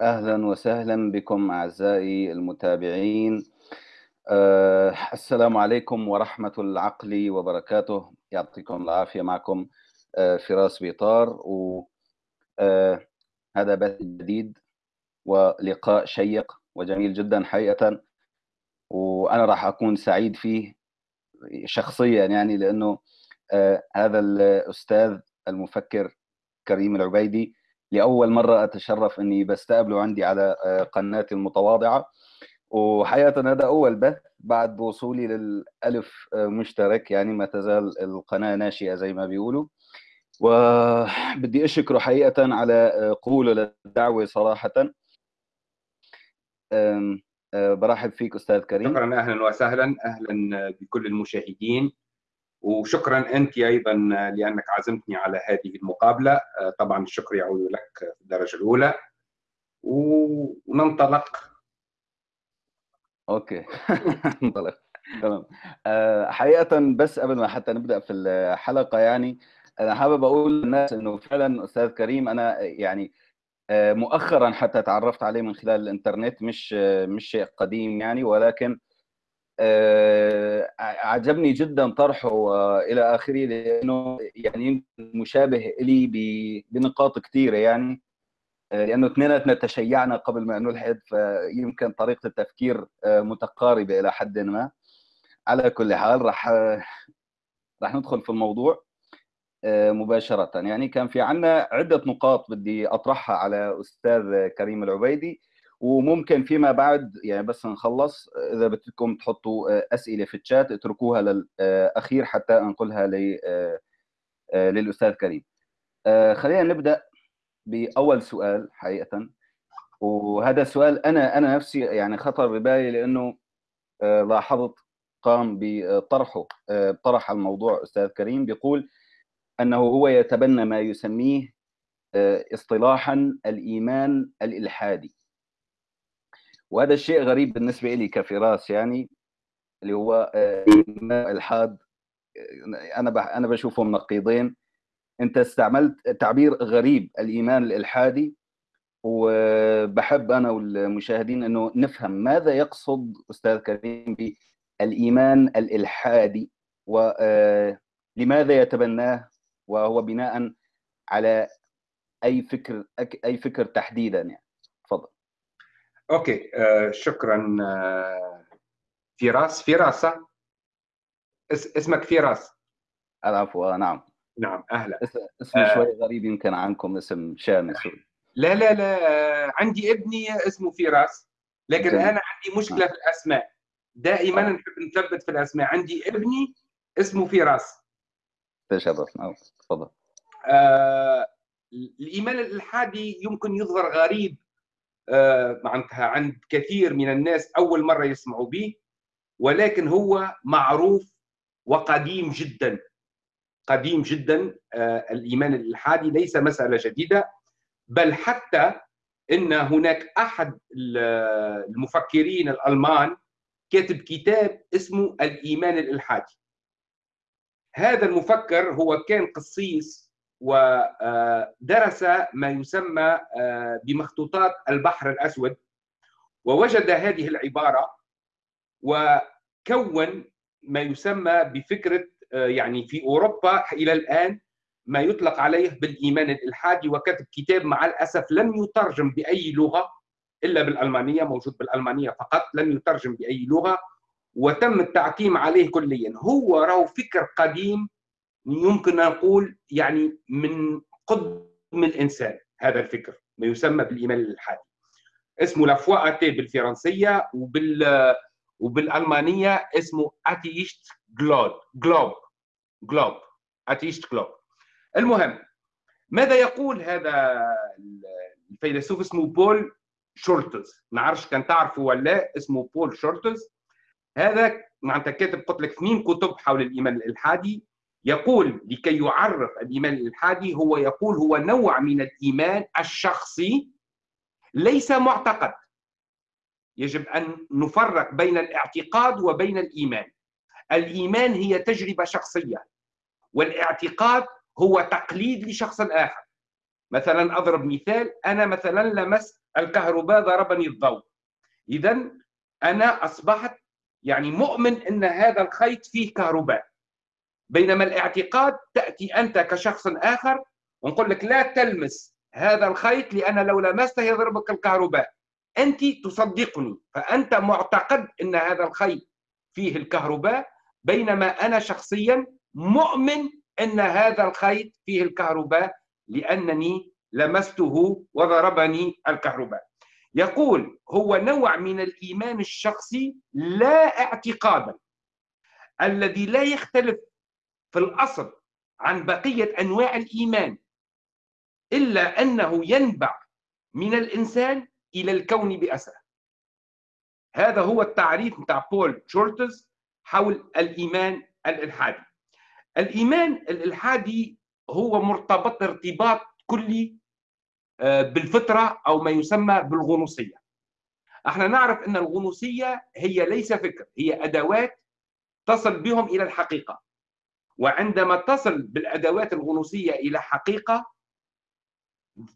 أهلا وسهلا بكم أعزائي المتابعين. أه السلام عليكم ورحمة العقل وبركاته. يعطيكم العافية معكم أه فراس بيطار. وهذا أه بث جديد ولقاء شيق وجميل جدا حقيقة. وأنا راح أكون سعيد فيه شخصيا يعني لأنه أه هذا الأستاذ المفكر كريم العبيدي لأول مرة أتشرف إني بستقبله عندي على قناتي المتواضعة. وحقيقة هذا أول بث بعد وصولي للألف مشترك يعني ما تزال القناة ناشئة زي ما بيقولوا. وبدي أشكره حقيقة على قبوله للدعوة صراحة. برحب فيك أستاذ كريم. شكرا أهلا وسهلا أهلا بكل المشاهدين. وشكرا أنت أيضا لأنك عزمتني على هذه المقابلة. طبعا الشكر يعود لك في الدرجة الأولى. وننطلق. أوكي. ننطلق. تمام. حقيقة بس قبل ما حتى نبدأ في الحلقة يعني أنا حابب أقول للناس إنه فعلا أستاذ كريم أنا يعني مؤخرا حتى تعرفت عليه من خلال الإنترنت مش مش شيء قديم يعني ولكن عجبني جدا طرحه إلى آخره لأنه يعني مشابه لي بنقاط كثيرة يعني. لأنه اثنيناتنا تشيعنا قبل ما نلحد فيمكن طريقة التفكير متقاربة إلى حد ما. على كل حال راح راح ندخل في الموضوع مباشرة يعني. كان في عندنا عدة نقاط بدي أطرحها على أستاذ كريم العبيدي. وممكن فيما بعد يعني بس نخلص إذا بدكم تحطوا أسئلة في الشات اتركوها للأخير حتى أنقلها للأستاذ كريم. خلينا نبدأ بأول سؤال حقيقة. وهذا السؤال أنا أنا نفسي يعني خطر ببالي لأنه لاحظت قام بطرحه طرح الموضوع أستاذ كريم بيقول أنه هو يتبنى ما يسميه اصطلاحا الإيمان الإلحادي. وهذا الشيء غريب بالنسبة لي كفراس يعني اللي هو الحاد أنا أنا بشوفه نقيضين أنت استعملت تعبير غريب الإيمان الإلحادي. وبحب أنا والمشاهدين إنه نفهم ماذا يقصد أستاذ كريم بالإيمان الإلحادي. ولماذا يتبناه؟ وهو بناء على أي فكر أي فكر تحديدا يعني. أوكي آه شكرا آه فراس. فراسة اس اسمك فراس. العفو نعم. نعم أهلا. اسم آه شوي غريب يمكن عنكم اسم شامي لا لا لا آه عندي ابني اسمه فراس لكن جميل. أنا عندي مشكلة آه. في الأسماء. دائما آه. نحب نثبت في الأسماء. عندي ابني اسمه فراس. تشرف نعم تفضل. آه الايمان الالحادي يمكن يظهر غريب. معناتها عند كثير من الناس أول مرة يسمعوا به ولكن هو معروف وقديم جدا. قديم جدا الإيمان الالحادي ليس مسألة جديده بل حتى إن هناك أحد المفكرين الألمان كاتب كتاب اسمه الإيمان الإلحادي. هذا المفكر هو كان قسيس ودرس ما يسمى بمخطوطات البحر الأسود. ووجد هذه العبارة وكون ما يسمى بفكرة يعني في أوروبا إلى الآن ما يطلق عليه بالإيمان الإلحادي. وكتب كتاب مع الأسف لم يترجم بأي لغة إلا بالألمانية موجود بالألمانية فقط لم يترجم بأي لغة. وتم التعتيم عليه كليا. هو راهو فكر قديم يمكن نقول يعني من قدم الإنسان هذا الفكر ما يسمى بالايمان الالحادي اسمه la foi athée بالفرنسية وبال وبالألمانية اسمه atheistische Glaube Glaube Glaube atheistische Glaube المهم ماذا يقول هذا الفيلسوف؟ اسمه بول شورتز. ما نعرفش كان تعرفه ولا اسمه بول شورتز. هذا معناتها كاتب قلت لك اثنين كتب حول الايمان الالحادي يقول لكي يعرف الإيمان الالحادي هو يقول هو نوع من الإيمان الشخصي ليس معتقد. يجب أن نفرق بين الاعتقاد وبين الإيمان. الإيمان هي تجربة شخصية والاعتقاد هو تقليد لشخص آخر. مثلا أضرب مثال أنا مثلا لمست الكهرباء ضربني الضوء. اذا أنا أصبحت يعني مؤمن إن هذا الخيط فيه كهرباء. بينما الاعتقاد تأتي أنت كشخص آخر ونقول لك لا تلمس هذا الخيط لأن لو لمسته يضربك الكهرباء. أنت تصدقني فأنت معتقد إن هذا الخيط فيه الكهرباء بينما أنا شخصيا مؤمن إن هذا الخيط فيه الكهرباء لأنني لمسته وضربني الكهرباء. يقول هو نوع من الإيمان الشخصي لا اعتقادا الذي لا يختلف في الأصل عن بقية أنواع الإيمان إلا أنه ينبع من الإنسان إلى الكون باسره هذا هو التعريف بتاع بول شولتز حول الإيمان الإلحادي. الإيمان الإلحادي هو مرتبط ارتباط كلي آه، بالفطرة أو ما يسمى بالغنوصية. إحنا نعرف إن الغنوصية هي ليس فكر هي أدوات تصل بهم إلى الحقيقة. وعندما تصل بالأدوات الغنوصية إلى حقيقة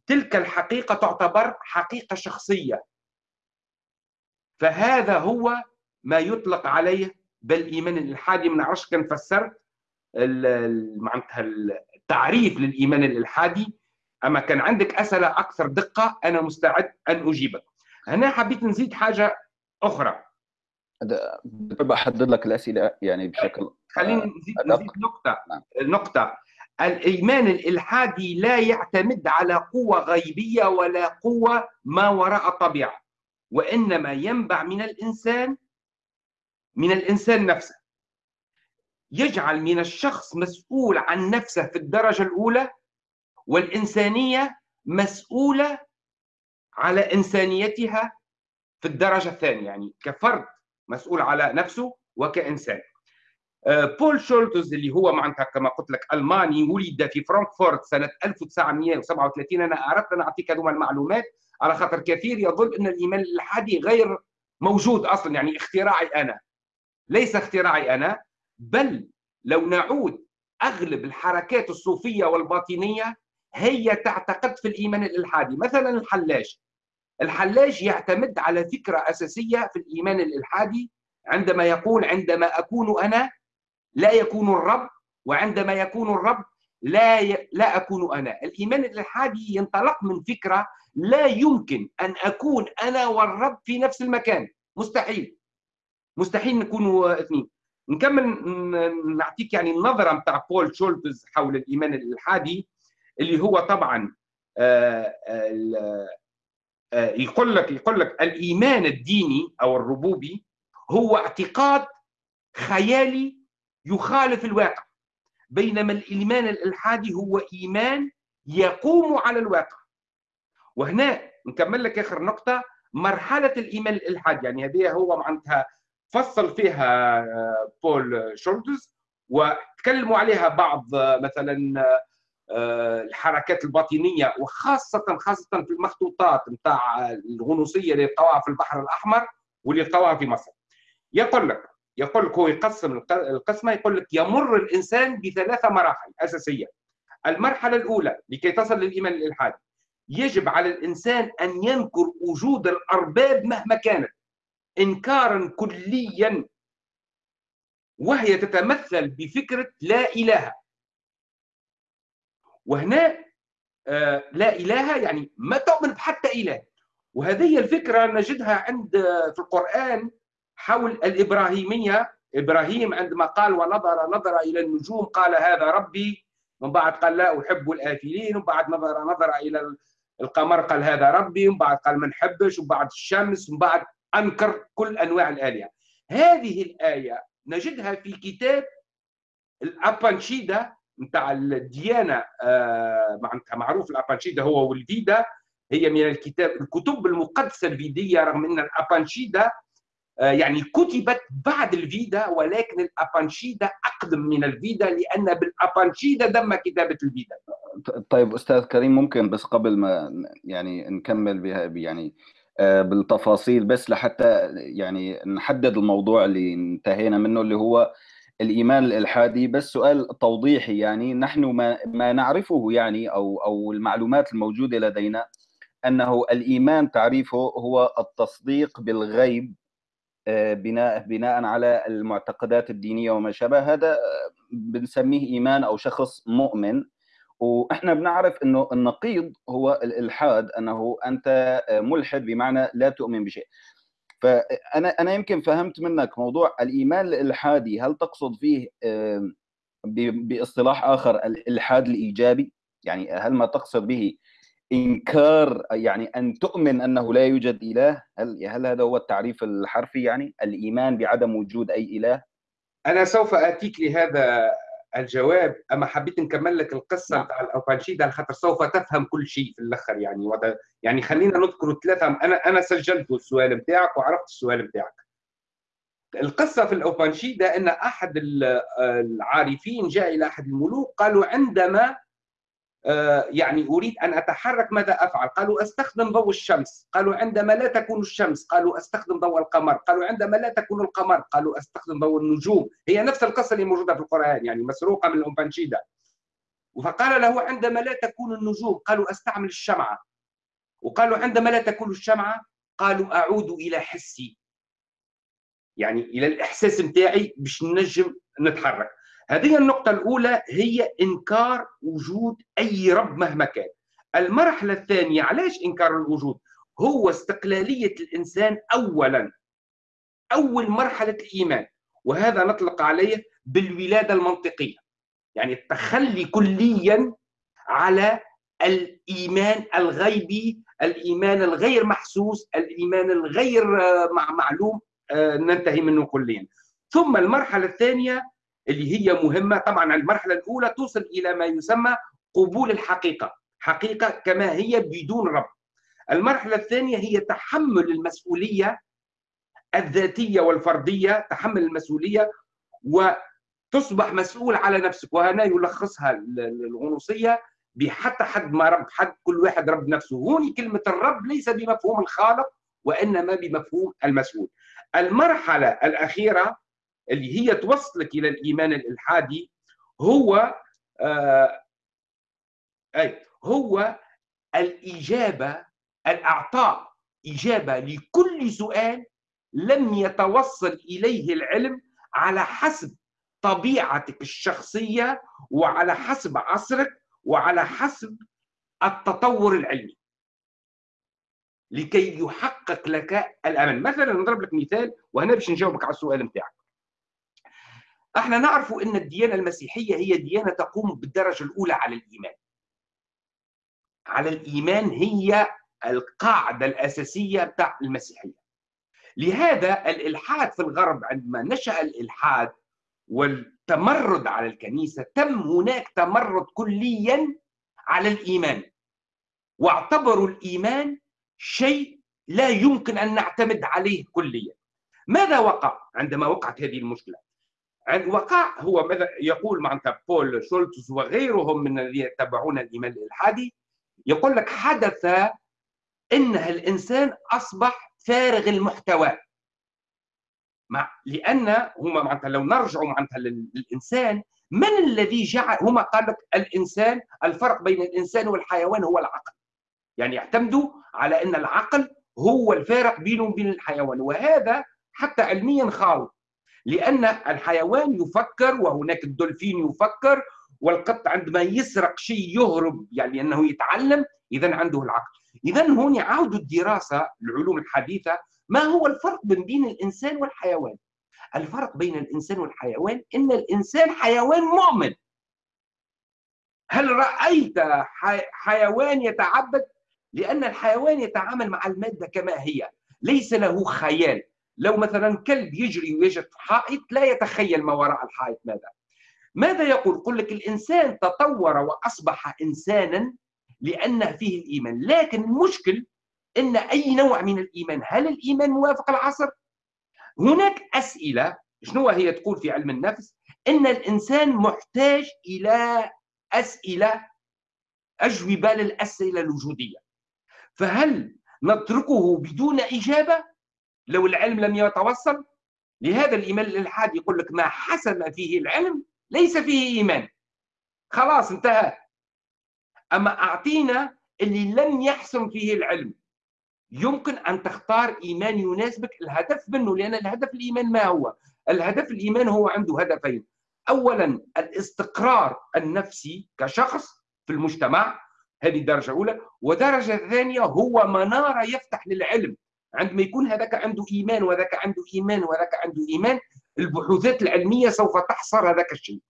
تلك الحقيقة تعتبر حقيقة شخصية. فهذا هو ما يطلق عليه بالإيمان الإلحادي ما نعرفش كان فسرت معناتها التعريف للإيمان الإلحادي. أما كان عندك أسئلة أكثر دقة أنا مستعد أن أجيبك. هنا حبيت نزيد حاجة أخرى. بحدد لك الأسئلة يعني بشكل خليني نزيد, نزيد نقطة. نعم. نقطة. الإيمان الإلحادي لا يعتمد على قوة غيبية ولا قوة ما وراء الطبيعه وإنما ينبع من الإنسان من الإنسان نفسه. يجعل من الشخص مسؤول عن نفسه في الدرجة الأولى والإنسانية مسؤولة على إنسانيتها في الدرجة الثانية. يعني كفرد مسؤول على نفسه وكإنسان. آه، بول شولتز اللي هو معناتها كما قلت لك ألماني ولد في فرانكفورت سنة 1937 أنا أردت أن أعطيك هذوما المعلومات على خاطر كثير يظن أن الايمان الالحادي غير موجود أصلا يعني اختراعي أنا. ليس اختراعي أنا بل لو نعود أغلب الحركات الصوفية والباطنية هي تعتقد في الايمان الالحادي مثلا الحلاج الحلاج يعتمد على فكرة أساسية في الإيمان الإلحادي عندما يقول عندما أكون أنا لا يكون الرب وعندما يكون الرب لا ي... لا أكون أنا. الإيمان الإلحادي ينطلق من فكرة لا يمكن أن أكون أنا والرب في نفس المكان. مستحيل. مستحيل نكونوا اثنين. نكمل نعطيك يعني النظرة بتاع بول شولتز حول الإيمان الإلحادي اللي هو طبعا آه، آه، يقول لك يقول لك الإيمان الديني أو الربوبي هو اعتقاد خيالي يخالف الواقع. بينما الإيمان الإلحادي هو إيمان يقوم على الواقع. وهنا نكمل لك آخر نقطة مرحلة الإيمان الالحادي يعني هذه هو معناتها فصل فيها آه، بول شولتز وتكلموا عليها بعض مثلا آه، الحركات الباطنية وخاصه خاصة في المخطوطات نتاع الغنوصية اللي لقوها في البحر الأحمر واللي لقوها في مصر. يقول لك يقول لك هو يقسم القسمة يقول لك يمر الإنسان بثلاثة مراحل أساسية. المرحلة الأولى لكي تصل للإيمان الالحادي يجب على الإنسان أن ينكر وجود الأرباب مهما كانت انكارا كليا وهي تتمثل بفكرة لا إله. وهنا آه، لا إله يعني ما تؤمن بحتى إله. وهذه الفكرة نجدها عند في القرآن حول الإبراهيمية. إبراهيم عندما قال ونظر نظر إلى النجوم قال هذا ربي. من بعد قال لا أحب الافلين ومن بعد نظر نظر إلى القمر قال هذا ربي. ومن بعد قال ما نحبش ومن بعد الشمس ومن بعد أنكر كل أنواع الآلهة. هذه الآية نجدها في كتاب الأبانشيدا. نتاع الديانة آه، معناتها معروف الأبانشيدا هو والفيدا هي من الكتاب الكتب المقدسة الفيدية رغم أن الأبانشيدا آه، يعني كتبت بعد الفيدا ولكن الأبانشيدا أقدم من الفيدا لأن بالأبانشيدا تم كتابة الفيدا. طيب أستاذ كريم ممكن بس قبل ما يعني نكمل بها يعني آه، بالتفاصيل بس لحتى يعني نحدد الموضوع اللي انتهينا منه اللي هو الإيمان الإلحادي بس سؤال توضيحي يعني نحن ما ما نعرفه يعني أو أو المعلومات الموجودة لدينا أنه الإيمان تعريفه هو التصديق بالغيب آه، بناء بناء على المعتقدات الدينية وما شابه. هذا بنسميه إيمان أو شخص مؤمن. وإحنا بنعرف إنه النقيض هو الإلحاد أنه أنت ملحد بمعنى لا تؤمن بشيء. فأنا أنا يمكن فهمت منك موضوع الإيمان الإلحادي. هل تقصد فيه بإصطلاح آخر الإلحاد الإيجابي؟ يعني هل ما تقصد به إنكار يعني أن تؤمن أنه لا يوجد إله؟ هل هل هذا هو التعريف الحرفي يعني؟ الإيمان بعدم وجود أي إله؟ أنا سوف آتيك لهذا الجواب أما حبيت نكمل لك القصة نعم. نتاع الاوبانشيدا خاطر سوف تفهم كل شيء في الآخر يعني وضع يعني خلينا نذكر ثلاثة أنا أنا سجلت السؤال نتاعك وعرفت السؤال نتاعك القصة في الاوبانشيدا إن أحد العارفين جاء إلى أحد الملوك قالوا عندما آه، يعني أريد أن أتحرك ماذا أفعل؟ قالوا أستخدم ضوء الشمس، قالوا عندما لا تكون الشمس، قالوا أستخدم ضوء القمر، قالوا عندما لا تكون القمر، قالوا أستخدم ضوء النجوم، هي نفس القصة اللي موجودة في القرآن يعني مسروقة من الامبانشيدا. فقال له عندما لا تكون النجوم، قالوا أستعمل الشمعة. وقالوا عندما لا تكون الشمعة، قالوا أعود إلى حسي. يعني إلى الإحساس نتاعي باش نجم نتحرك. هذه النقطة الأولى هي إنكار وجود أي رب مهما كان. المرحلة الثانية علاش إنكار الوجود؟ هو استقلالية الإنسان أولا أول مرحلة الإيمان. وهذا نطلق عليه بالولادة المنطقية. يعني التخلي كليا على الإيمان الغيبي الإيمان الغير محسوس الإيمان الغير معلوم آه، ننتهي منه كليا. ثم المرحلة الثانية اللي هي مهمة. طبعا المرحلة الأولى توصل إلى ما يسمى قبول الحقيقة. حقيقة كما هي بدون رب. المرحلة الثانية هي تحمل المسؤولية الذاتية والفردية تحمل المسؤولية وتصبح مسؤول على نفسك. وهنا يلخصها الغنوصية بحتى حد ما رب حد كل واحد رب نفسه. هون كلمة الرب ليس بمفهوم الخالق وإنما بمفهوم المسؤول. المرحلة الأخيرة اللي هي توصلك إلى الإيمان الإلحادي هو آه أي هو الإجابة الأعطاء إجابة لكل سؤال لم يتوصل إليه العلم على حسب طبيعتك الشخصية وعلى حسب عصرك وعلى حسب التطور العلمي. لكي يحقق لك الأمل. مثلا نضرب لك مثال وهنا باش نجاوبك على السؤال نتاعك. إحنا نعرف ان الديانة المسيحية هي ديانة تقوم بالدرجة الأولى على الإيمان. على الإيمان هي القاعدة الأساسية بتاع المسيحية. لهذا الإلحاد في الغرب عندما نشأ الإلحاد والتمرد على الكنيسة تم هناك تمرد كليا على الإيمان. واعتبروا الإيمان شيء لا يمكن أن نعتمد عليه كليا. ماذا وقع عندما وقعت هذه المشكلة؟ وقع هو ماذا يقول معناتها بول شولتز وغيرهم من الذين يتبعون الإيمان الإلحادي؟ يقول لك حدث إن الإنسان أصبح فارغ المحتوى. مع لأن هما معناتها لو نرجعوا معناتها للإنسان من الذي جعل هما قال لك الإنسان الفرق بين الإنسان والحيوان هو العقل. يعني يعتمدوا على إن العقل هو الفارق بينه وبين الحيوان. وهذا حتى علميا خالط لأن الحيوان يفكر وهناك الدولفين يفكر والقط عندما يسرق شيء يهرب يعني أنه يتعلم إذا عنده العقل. إذا هون يعاودوا الدراسة العلوم الحديثة ما هو الفرق بين الإنسان والحيوان؟ الفرق بين الإنسان والحيوان إن الإنسان حيوان مؤمن. هل رأيت حيوان يتعبد؟ لأن الحيوان يتعامل مع المادة كما هي ليس له خيال. لو مثلا كلب يجري ويجد حائط لا يتخيل ما وراء الحائط ماذا. ماذا يقول؟ يقول لك الإنسان تطور وأصبح إنسانا لأن فيه الإيمان. لكن المشكل أن أي نوع من الإيمان؟ هل الإيمان موافق العصر؟ هناك أسئلة شنو هي تقول في علم النفس؟ أن الإنسان محتاج إلى أسئلة أجوبة للأسئلة الوجودية. فهل نتركه بدون إجابة؟ لو العلم لم يتوصل لهذا الإيمان الإلحاد يقول لك ما حسم فيه العلم ليس فيه إيمان. خلاص انتهى. أما أعطينا اللي لم يحسن فيه العلم يمكن أن تختار إيمان يناسبك. الهدف منه لأن الهدف الإيمان ما هو؟ الهدف الإيمان هو عنده هدفين. اولا الاستقرار النفسي كشخص في المجتمع هذه درجه اولى ودرجة ثانية هو منارة يفتح للعلم. عندما يكون هذاك عنده إيمان وذاك عنده إيمان وذاك عنده إيمان البحوثات العلمية سوف تحصر هذاك الشيء.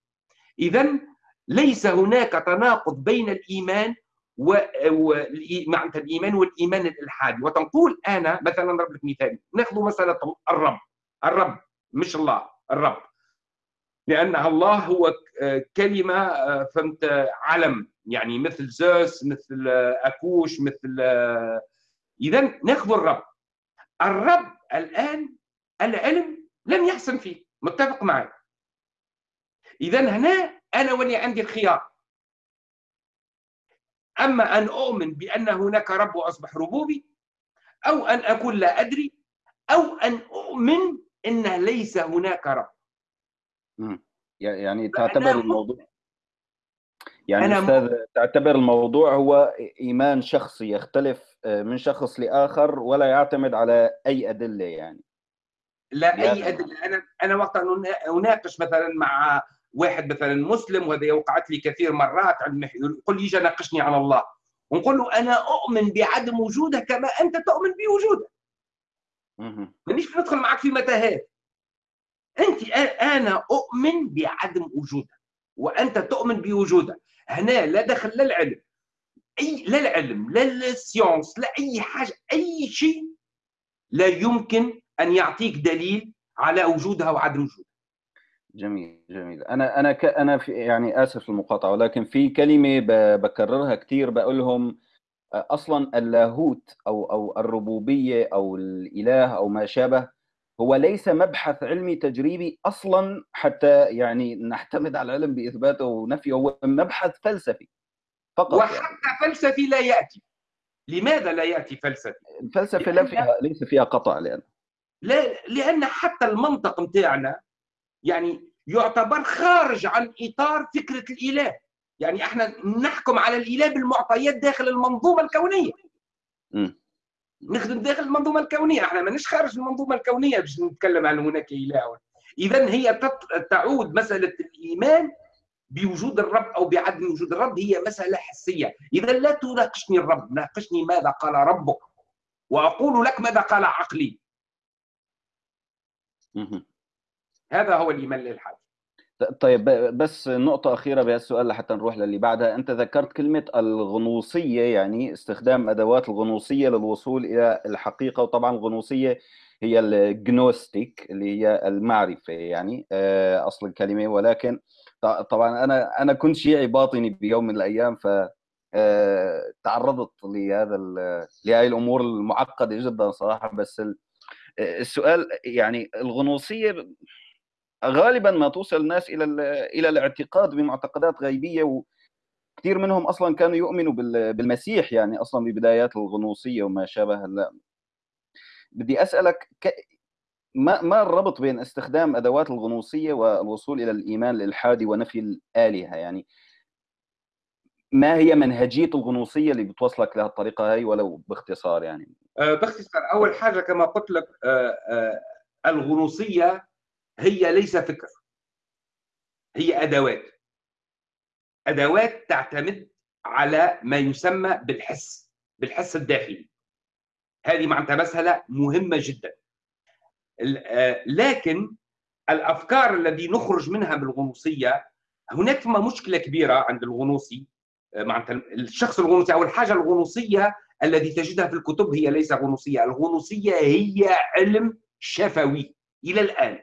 اذا ليس هناك تناقض بين الإيمان و... و... معناتها الإيمان والإيمان الإلحادي. وتنقول أنا مثلا نضرب لك مثال نأخذ مسألة الرب. الرب مش الله الرب. لأن الله هو كلمة فهمت علم. يعني مثل زوس مثل أكوش مثل اذا نأخذ الرب. الرب الآن العلم لم يحسن فيه. متفق معي اذا هنا أنا ولي عندي الخيار. أما أن أؤمن بأن هناك رب وأصبح ربوبي أو أن أقول لا أدري أو أن أؤمن إن ليس هناك رب. يعني تعتبر الموضوع يعني أنا أستاذ تعتبر الموضوع هو إيمان شخصي يختلف من شخص لآخر ولا يعتمد على أي أدلة يعني؟ لا أي أدلة. أنا أنا وقت أناقش مثلا مع واحد مثلا مسلم وهذا وقعت لي كثير مرات يقول لي يجي ناقشني على الله. ونقول له أنا أؤمن بعدم وجوده كما أنت تؤمن بوجوده مانيش ندخل معك في متاهات. أنت أنا أؤمن بعدم وجوده وأنت تؤمن بوجوده هنا لا دخل لا العلم. أي لا العلم لا ال science لا أي حاجة أي شيء لا يمكن أن يعطيك دليل على وجودها وعدم وجودها. جميل جميل. أنا أنا ك... أنا في يعني آسف المقاطعه ولكن في كلمة ب... بكررها كثير بقول لهم أصلا اللاهوت أو أو الربوبية أو الإله أو ما شابه هو ليس مبحث علمي تجريبي أصلا حتى يعني نعتمد على العلم بإثباته ونفيه هو مبحث فلسفي. فقط وحتى يعني. فلسفي لا يأتي لماذا لا يأتي فلسفي؟ الفلسفه لا فيها ليس فيها قطع لأن لا لأن حتى المنطق نتاعنا يعني يعتبر خارج عن إطار فكرة الإله يعني إحنا نحكم على الإله بالمعطيات داخل المنظومة الكونية م. نخدم داخل المنظومة الكونية إحنا ماناش خارج المنظومة الكونية باش نتكلم عن هناك إله اذا هي تعود مسألة الإيمان بوجود الرب أو بعدم وجود الرب هي مسألة حسية. إذا لا تناقشني الرب ناقشني ماذا قال ربك. وأقول لك ماذا قال عقلي. هذا هو الإيمان الالحادي طيب بس نقطة أخيرة بهالسؤال لحتى نروح للي بعدها، أنت ذكرت كلمة الغنوصية يعني استخدام أدوات الغنوصية للوصول إلى الحقيقة وطبعا الغنوصية هي الجنوستيك اللي هي المعرفة يعني آه، أصل الكلمة. ولكن طبعا أنا أنا كنت شيعي باطني بيوم من الأيام ف آه، تعرضت لهذا لهذه الأمور المعقدة جدا صراحة بس السؤال يعني الغنوصية غالبا ما توصل الناس إلى إلى الاعتقاد بمعتقدات غيبية وكثير منهم أصلا كانوا يؤمنوا بالمسيح يعني أصلا ببدايات الغنوصية وما شابه هلا بدي أسألك. ما ما الربط بين استخدام أدوات الغنوصية والوصول إلى الإيمان الالحادي ونفي الآلهة؟ يعني ما هي منهجية الغنوصية اللي بتوصلك لهالطريقه هاي ولو باختصار يعني؟ أه باختصار أول حاجة كما قلت لك أه أه الغنوصية هي ليس فكر هي أدوات. أدوات تعتمد على ما يسمى بالحس بالحس الداخلي. هذه معناتها مسألة مهمة جدا. لكن الأفكار الذي نخرج منها بالغنوصيه هناك ثم مشكلة كبيرة عند الغنوصي معناتها الشخص الغنوصي أو الحاجة الغنوصية الذي تجدها في الكتب هي ليس غنوصية، الغنوصية هي علم شفوي إلى الآن.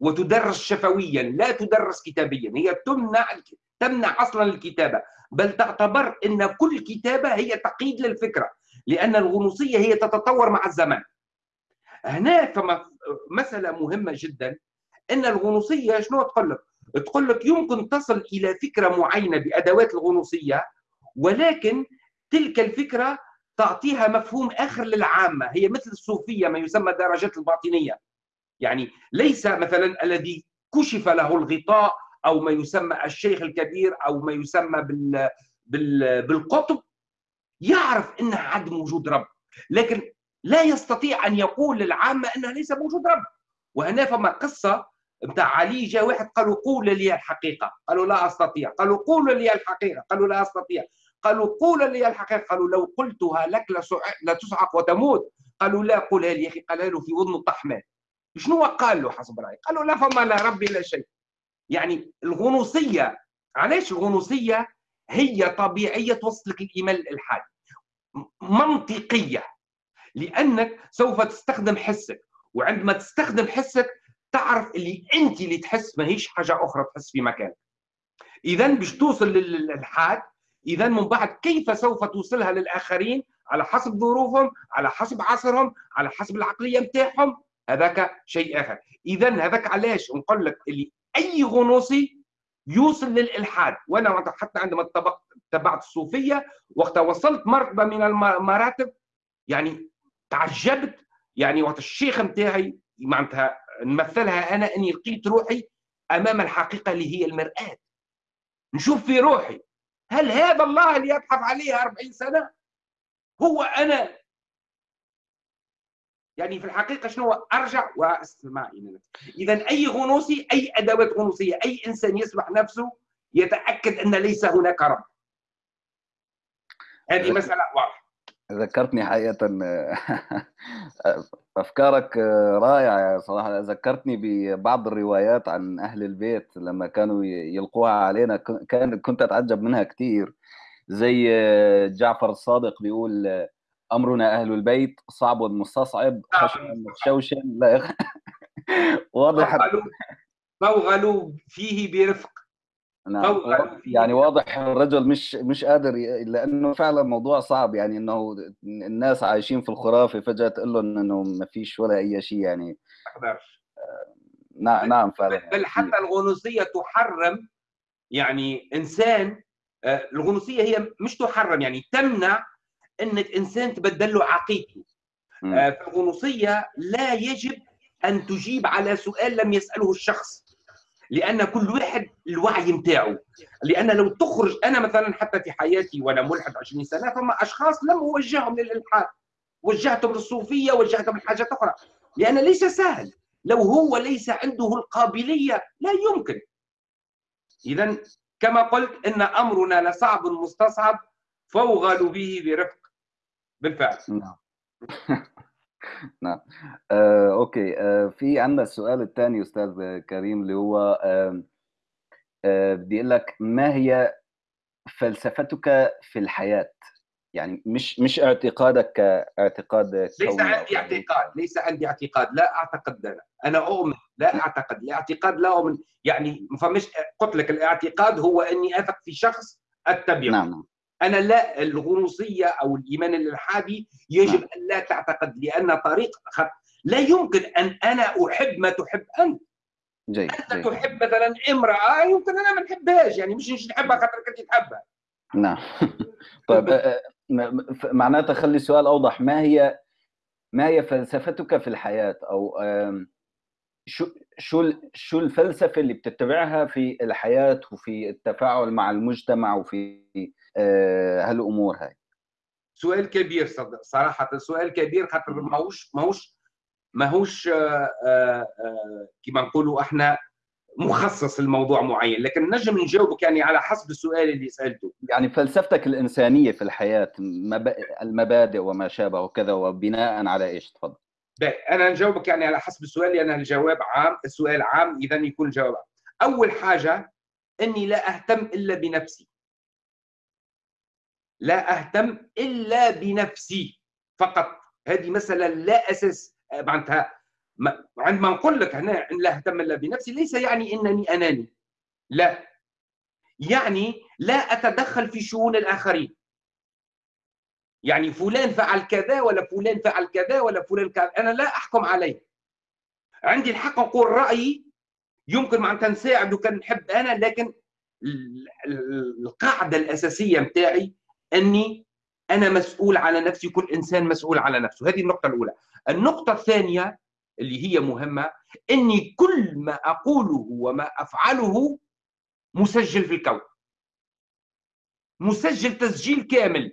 وتدرس شفويا لا تدرس كتابيا هي تمنع تمنع أصلا الكتابة بل تعتبر إن كل كتابة هي تقييد للفكرة لأن الغنوصية هي تتطور مع الزمان. هنا فما مسألة مهمة جدا إن الغنوصية شنو تقول لك؟ تقول لك يمكن تصل إلى فكرة معينة بأدوات الغنوصية ولكن تلك الفكرة تعطيها مفهوم آخر للعامة هي مثل الصوفية ما يسمى درجات الباطنية يعني ليس مثلا الذي كشف له الغطاء أو ما يسمى الشيخ الكبير أو ما يسمى بال, بال... بالقطب يعرف إن عدم وجود رب لكن لا يستطيع أن يقول للعامة انه ليس موجود رب. وهنا فما قصه بتاع علي جاء واحد قالوا قول لي الحقيقة. قالوا لا أستطيع. قالوا قول لي الحقيقة. قالوا لا أستطيع. قالوا قول لي الحقيقة. قالوا لو قلتها لك لتصعق وتموت. قالوا لا قولها لي يا أخي قالها له في اذنه الطحمان شنو قال له حسب رأيك؟ قالوا لا فما لا ربي لا شيء. يعني الغنوصية علاش الغنوصية هي طبيعية توصلك الايمان الالحادي منطقية. لأنك سوف تستخدم حسك. وعندما تستخدم حسك تعرف اللي أنت اللي تحس ماهيش حاجة أخرى تحس في مكانك. إذا باش توصل للالحاد إذا من بعد كيف سوف توصلها للآخرين؟ على حسب ظروفهم على حسب عصرهم على حسب العقلية نتاعهم هذاك شيء آخر. إذا هذاك علاش نقول لك اللي أي غنوصي يوصل للإلحاد. وأنا حتى عندما تبعت الصوفية وقت وصلت مرتبة من المراتب يعني تعجبت يعني وقت الشيخ نتاعي معناتها نمثلها أنا أني لقيت روحي أمام الحقيقة اللي هي المرآة. نشوف في روحي هل هذا الله اللي يبحث عليه 40 سنة؟ هو أنا. يعني في الحقيقة شنو أرجع وأستمع إلى نفسي اذا أي غنوصي أي أدوات غنوصية أي إنسان يسمح نفسه يتأكد أن ليس هناك رب. هذه مسألة واضحة. ذكرتني حقيقة أفكارك رائعة صراحة ذكرتني ببعض الروايات عن أهل البيت لما كانوا يلقوها علينا. كان كنت أتعجب منها كثير زي جعفر الصادق بيقول أمرنا أهل البيت صعب مستصعب خشن متشوشن لا. واضح. فوغلوا فيه برفق. نعم يعني واضح الرجل مش مش قادر لأنه فعلا موضوع صعب يعني إنه الناس عايشين في الخرافة فجأة تقول لهم إنه ما فيش ولا أي شيء يعني. نعم نعم فعلا. بل حتى الغنوصية تحرم يعني إنسان الغنوصية هي مش تحرم يعني تمنع إنك إنسان تبدل له عقيدته. في الغنوصيه لا يجب أن تجيب على سؤال لم يسأله الشخص. لأن كل واحد الوعي نتاعو لأن لو تخرج أنا مثلا حتى في حياتي وأنا ملحد 20 سنة فما أشخاص لم أوجههم للإلحاد. وجهتهم للصوفية وجهتهم لحاجات أخرى. لأن ليس سهل. لو هو ليس عنده القابلية لا يمكن. اذا كما قلت إن أمرنا لصعب مستصعب فوغلوا به برفق. بالفعل. نعم. نعم. آه، أوكي. آه، في عندنا السؤال الثاني أستاذ كريم اللي هو آه، آه، بيقول لك ما هي فلسفتك في الحياة؟ يعني مش مش اعتقادك كاعتقاد ليس عندي اعتقاد ليس عندي اعتقاد. لا أعتقد أنا أنا أؤمن لا أعتقد. الاعتقاد لا أؤمن. يعني فمش قلت لك الاعتقاد هو أني أثق في شخص أتبعه. نعم نعم. أنا لا الغنوصيه أو الإيمان الإلحادي يجب أن لا تعتقد لأن طريق خط لا يمكن أن أنا أحب ما تحب أنت. جيد أنت جيد. تحب مثلا امرأة يمكن أنا ما نحبهاش يعني مش مش نحبها خاطر كنت تحبها. نعم. طيب آه، آه، معناتها خلي السؤال أوضح ما هي ما هي فلسفتك في الحياة؟ أو شو شو شو الفلسفة اللي بتتبعها في الحياة وفي التفاعل مع المجتمع وفي آه، هالأمور هاي. سؤال كبير صدق صراحة سؤال كبير خاطر ماهوش ماهوش ماهوش آه، آه، آه، كما نقولوا إحنا مخصص لموضوع معين. لكن نجم نجاوبك يعني على حسب السؤال اللي سألته. يعني فلسفتك الإنسانية في الحياة مب- المبادئ وما شابه وكذا وبناء على إيش؟ تفضل. أنا نجاوبك يعني على حسب السؤال لأن الجواب عام السؤال عام اذا يكون الجواب عام. أول حاجة إني لا أهتم إلا بنفسي. لا أهتم إلا بنفسي فقط. هذه مسألة لا أساس معناتها ما- عندما نقول لك هنا لا أهتم إلا بنفسي ليس يعني إنني أناني لا. يعني لا أتدخل في شؤون الآخرين. يعني فلان فعل كذا ولا فلان فعل كذا ولا فلان كذا أنا لا أحكم عليه. عندي الحق نقول رأيي يمكن معناتها نساعد وكان نحب أنا لكن ال- ال- القاعدة الأساسية نتاعي أني أنا مسؤول على نفسي كل إنسان مسؤول على نفسه. هذه النقطة الأولى. النقطة الثانية اللي هي مهمة أني كل ما أقوله وما أفعله مسجل في الكون. مسجل تسجيل كامل.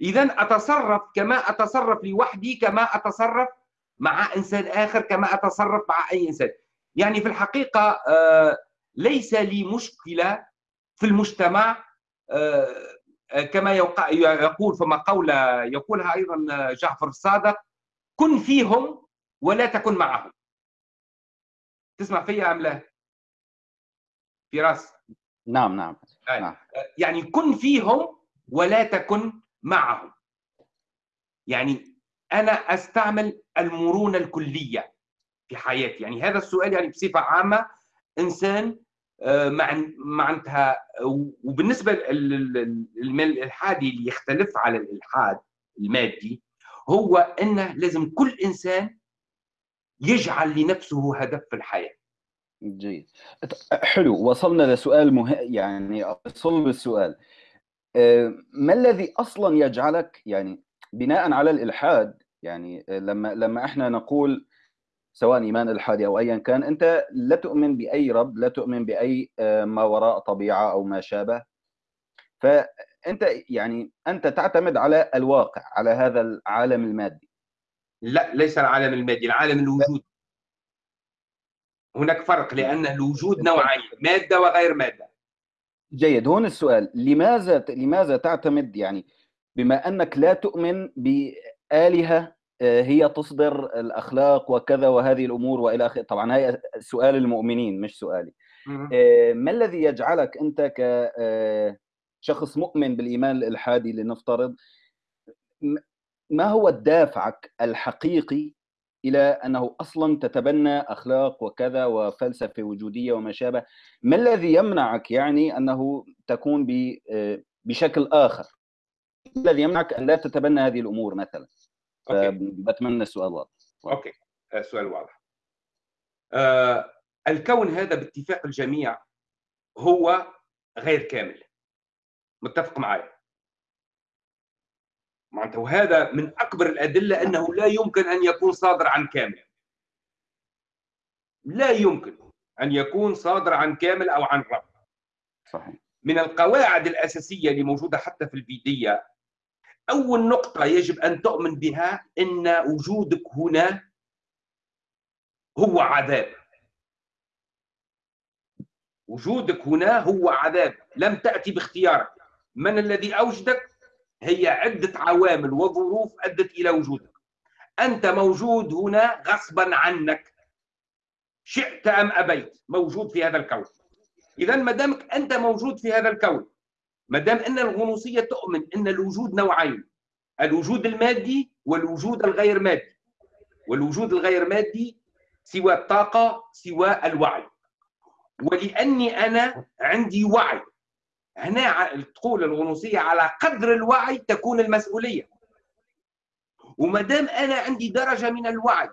اذا أتصرف كما أتصرف لوحدي كما أتصرف مع إنسان آخر كما أتصرف مع أي إنسان. يعني في الحقيقة آه، ليس لي مشكلة في المجتمع آه، كما يقول فما قولة يقولها أيضا جعفر الصادق كن فيهم ولا تكن معهم. تسمع فيا أم لا؟ فراس؟ نعم نعم, نعم. يعني كن فيهم ولا تكن معهم. يعني أنا أستعمل المرونة الكلية في حياتي. يعني هذا السؤال يعني بصفة عامة إنسان آه، مع معناتها وبالنسبة للالحادي اللي يختلف على الإلحاد المادي هو إنه لازم كل إنسان يجعل لنفسه هدف في الحياة. جيد. حلو وصلنا لسؤال مهم يعني صلب السؤال آه، ما الذي أصلا يجعلك يعني بناء على الإلحاد يعني آه، لما لما إحنا نقول سواء إيمان الحادي أو ايا كان أنت لا تؤمن بأي رب لا تؤمن بأي آه، ما وراء طبيعة أو ما شابه. فأنت يعني أنت تعتمد على الواقع على هذا العالم المادي. لا ليس العالم المادي العالم الوجود. هناك فرق لأن الوجود نوعين مادة وغير مادة. جيد. هون السؤال لماذا لماذا تعتمد يعني بما أنك لا تؤمن بآلهة آه، هي تصدر الأخلاق وكذا وهذه الأمور وإلى اخره طبعا هي سؤال المؤمنين مش سؤالي. آه، ما الذي يجعلك أنت كشخص آه، مؤمن بالإيمان الإلحادي لنفترض؟ ما هو دافعك الحقيقي إلى أنه أصلا تتبنى أخلاق وكذا وفلسفة وجودية وما شابه ما الذي يمنعك يعني أنه تكون بشكل آخر؟ الذي يمنعك أن لا تتبنى هذه الأمور مثلا؟ بتمنى السؤال واضح. أوكي. السؤال واضح. آه الكون هذا باتفاق الجميع هو غير كامل. متفق معي معناته وهذا من أكبر الأدلة أنه لا يمكن أن يكون صادر عن كامل. لا يمكن أن يكون صادر عن كامل أو عن رب. صحيح. من القواعد الأساسية اللي موجودة حتى في الفيديه أول نقطة يجب أن تؤمن بها إن وجودك هنا هو عذاب. وجودك هنا هو عذاب. لم تأتي باختيارك. من الذي أوجدك؟ هي عدة عوامل وظروف أدت إلى وجودك. أنت موجود هنا غصبا عنك. شئت أم أبيت؟ موجود في هذا الكون. إذا ما دامك أنت موجود في هذا الكون ما دام أن الغنوصية تؤمن أن الوجود نوعين الوجود المادي والوجود الغير مادي. والوجود الغير مادي سوى الطاقة سوى الوعي. ولأني أنا عندي وعي. هنا تقول الغنوصية على قدر الوعي تكون المسؤولية. وما دام أنا عندي درجة من الوعي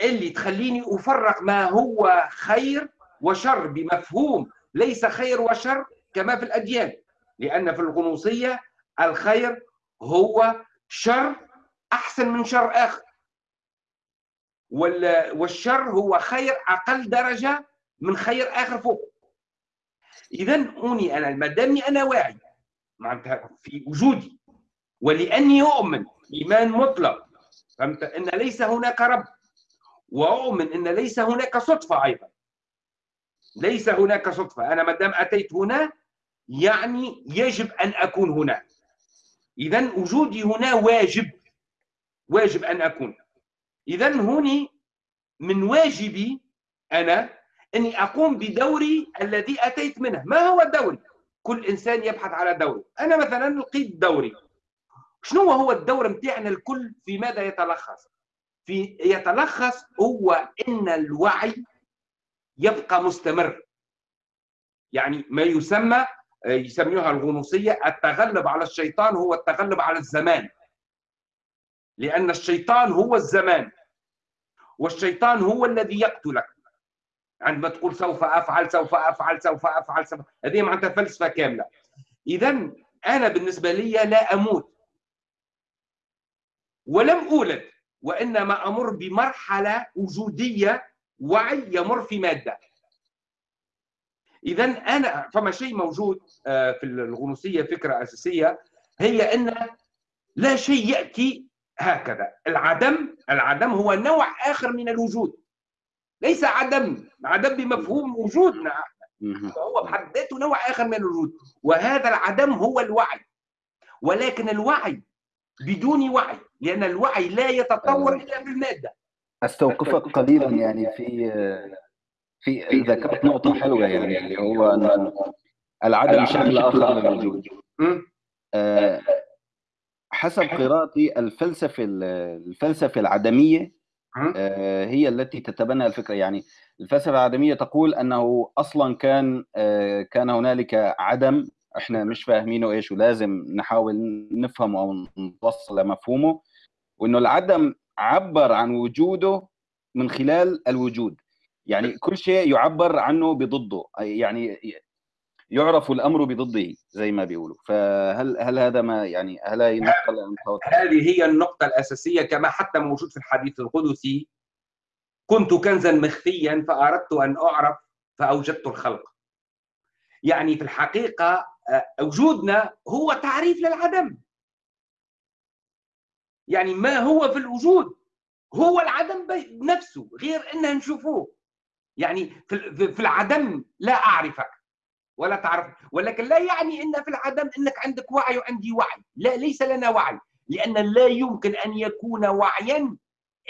اللي تخليني افرق ما هو خير وشر بمفهوم ليس خير وشر كما في الأديان لأن في الغنوصية الخير هو شر أحسن من شر آخر. والشر هو خير أقل درجة من خير آخر فوق. اذا أني أنا ما دامني أنا واعي معناتها في وجودي ولأني أؤمن إيمان مطلق فهمت؟ إن ليس هناك رب وأؤمن إن ليس هناك صدفة أيضا. ليس هناك صدفة. أنا ما دام أتيت هنا يعني يجب أن أكون هنا. اذا وجودي هنا واجب واجب أن أكون. اذا هوني من واجبي أنا إني أقوم بدوري الذي أتيت منه. ما هو الدوري؟ كل إنسان يبحث على دوره. أنا مثلا لقيت دوري. شنو هو الدور متاعنا الكل؟ في ماذا يتلخص؟ في يتلخص هو إن الوعي يبقى مستمر. يعني ما يسمى يسميها الغنوصية التغلب على الشيطان هو التغلب على الزمان. لأن الشيطان هو الزمان والشيطان هو الذي يقتلك. عندما تقول سوف أفعل سوف أفعل سوف أفعل سوف هذه معناتها فلسفة كاملة. اذا أنا بالنسبة لي لا أموت ولم أولد وإنما أمر بمرحلة وجودية وعي يمر في مادة. إذا أنا فما شيء موجود آه، في الغنوصية فكرة أساسية هي أن لا شيء يأتي هكذا. العدم العدم هو نوع آخر من الوجود. ليس عدم عدم بمفهوم وجودنا فهو بحد ذاته نوع آخر من الوجود. وهذا العدم هو الوعي. ولكن الوعي بدون وعي لأن الوعي لا يتطور إلا بالمادة. أستوقفك قليلا يعني في في ذكرت نقطة حلوة يعني اللي هو أن العدم شكل آخر للوجود أه حسب قراءتي الفلسفة الفلسفة العدمية أه هي التي تتبنى الفكرة. يعني الفلسفة العدمية تقول أنه أصلا كان أه كان هنالك عدم. إحنا مش فاهمينه إيش ولازم نحاول نفهمه أو نوصل لمفهومه. وإنه العدم عبر عن وجوده من خلال الوجود. يعني كل شيء يعبر عنه بضده. يعني يعرف الأمر بضده زي ما بيقولوا. فهل هل هذا ما يعني هل هي النقطة هذه هي النقطة الأساسية كما حتى موجود في الحديث القدسي. كنت كنزا مخفيا فأردت أن أعرف فأوجدت الخلق. يعني في الحقيقة وجودنا هو تعريف للعدم. يعني ما هو في الوجود؟ هو العدم بنفسه غير ان نشوفوه. يعني في العدم لا أعرفك ولا تعرف ولكن لا يعني إن في العدم إنك عندك وعي وعندي وعي. لا ليس لنا وعي لأن لا يمكن أن يكون وعيا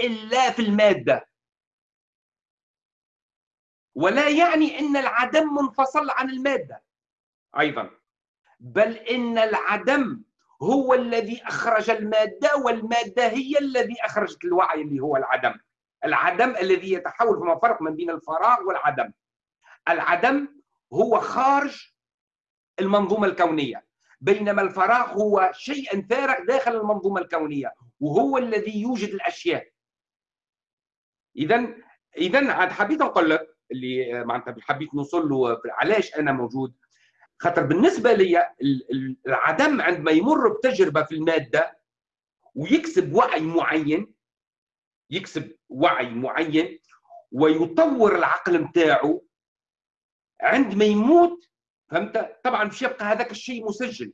إلا في المادة. ولا يعني إن العدم منفصل عن المادة أيضا. بل إن العدم هو الذي أخرج المادة والمادة هي الذي أخرجت الوعي اللي هو العدم. العدم الذي يتحول فما فرق من بين الفراغ والعدم. العدم هو خارج المنظومة الكونية بينما الفراغ هو شيء فارغ داخل المنظومة الكونية وهو الذي يوجد الأشياء. اذا اذا عاد حبيت نقول لك اللي معناتها حبيت نوصل له علاش أنا موجود. خاطر بالنسبة لي العدم عندما يمر بتجربة في المادة ويكسب وعي معين يكسب وعي معين ويطور العقل نتاعو عندما يموت فهمت؟ طبعا باش يبقى هذاك الشيء مسجل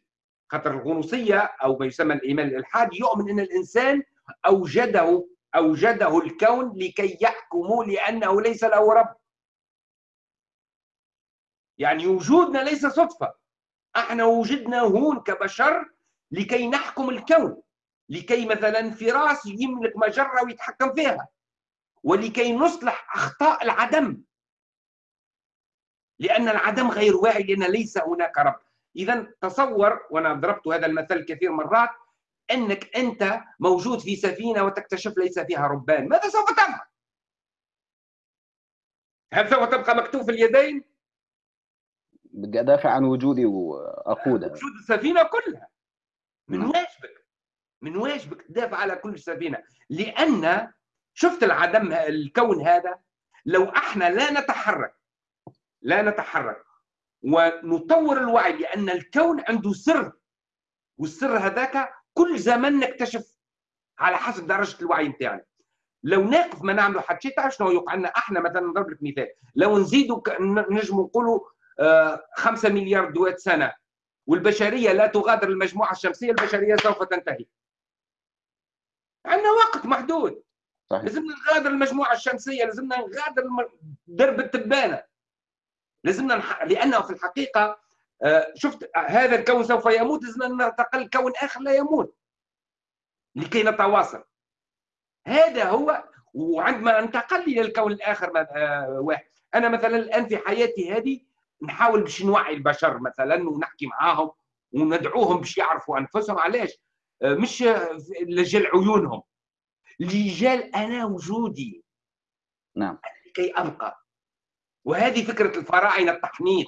خاطر الغنوصية أو ما يسمى الإيمان الالحادي يؤمن أن الإنسان أوجده أوجده الكون لكي يحكموا لأنه ليس له رب. يعني وجودنا ليس صدفة إحنا وجدنا هون كبشر لكي نحكم الكون. لكي مثلا فراس يملك مجرة ويتحكم فيها ولكي نصلح أخطاء العدم. لأن العدم غير واعي لأن ليس هناك رب. اذا تصور وأنا ضربت هذا المثل كثير مرات أنك أنت موجود في سفينة وتكتشف ليس فيها ربان. ماذا سوف تفعل هل سوف تبقى مكتوف اليدين؟ بدي أدافع عن وجودي واقودها وجود السفينة كلها. من واجبك. من واجبك تدافع على كل سفينه لأن شفت العدم الكون هذا لو إحنا لا نتحرك لا نتحرك ونطور الوعي لأن الكون عنده سر والسر هذاك كل زمن نكتشف على حسب درجة الوعي نتاعنا. لو ناقف ما نعملوا حتى شيء تعرف شنو يوقع لنا؟ إحنا مثلا نضرب لك مثال. لو نزيدوا نجموا نقولوا 5 مليار دوات سنة والبشرية لا تغادر المجموعة الشمسية البشرية سوف تنتهي. عندنا وقت محدود. صحيح. لازمنا نغادر المجموعة الشمسية لازمنا نغادر درب التبانة. لازمنا نح... لأنه في الحقيقة شفت هذا الكون سوف يموت لازمنا ننتقل لكون آخر لا يموت. لكي نتواصل. هذا هو وعندما انتقل إلى الكون الآخر واحد. أنا مثلا الآن في حياتي هذه نحاول باش نوعي البشر مثلا ونحكي معاهم وندعوهم باش يعرفوا أنفسهم. علاش؟ مش لجل عيونهم. لجال أنا وجودي. نعم. لكي أبقى. وهذه فكرة الفراعنة التحنيط.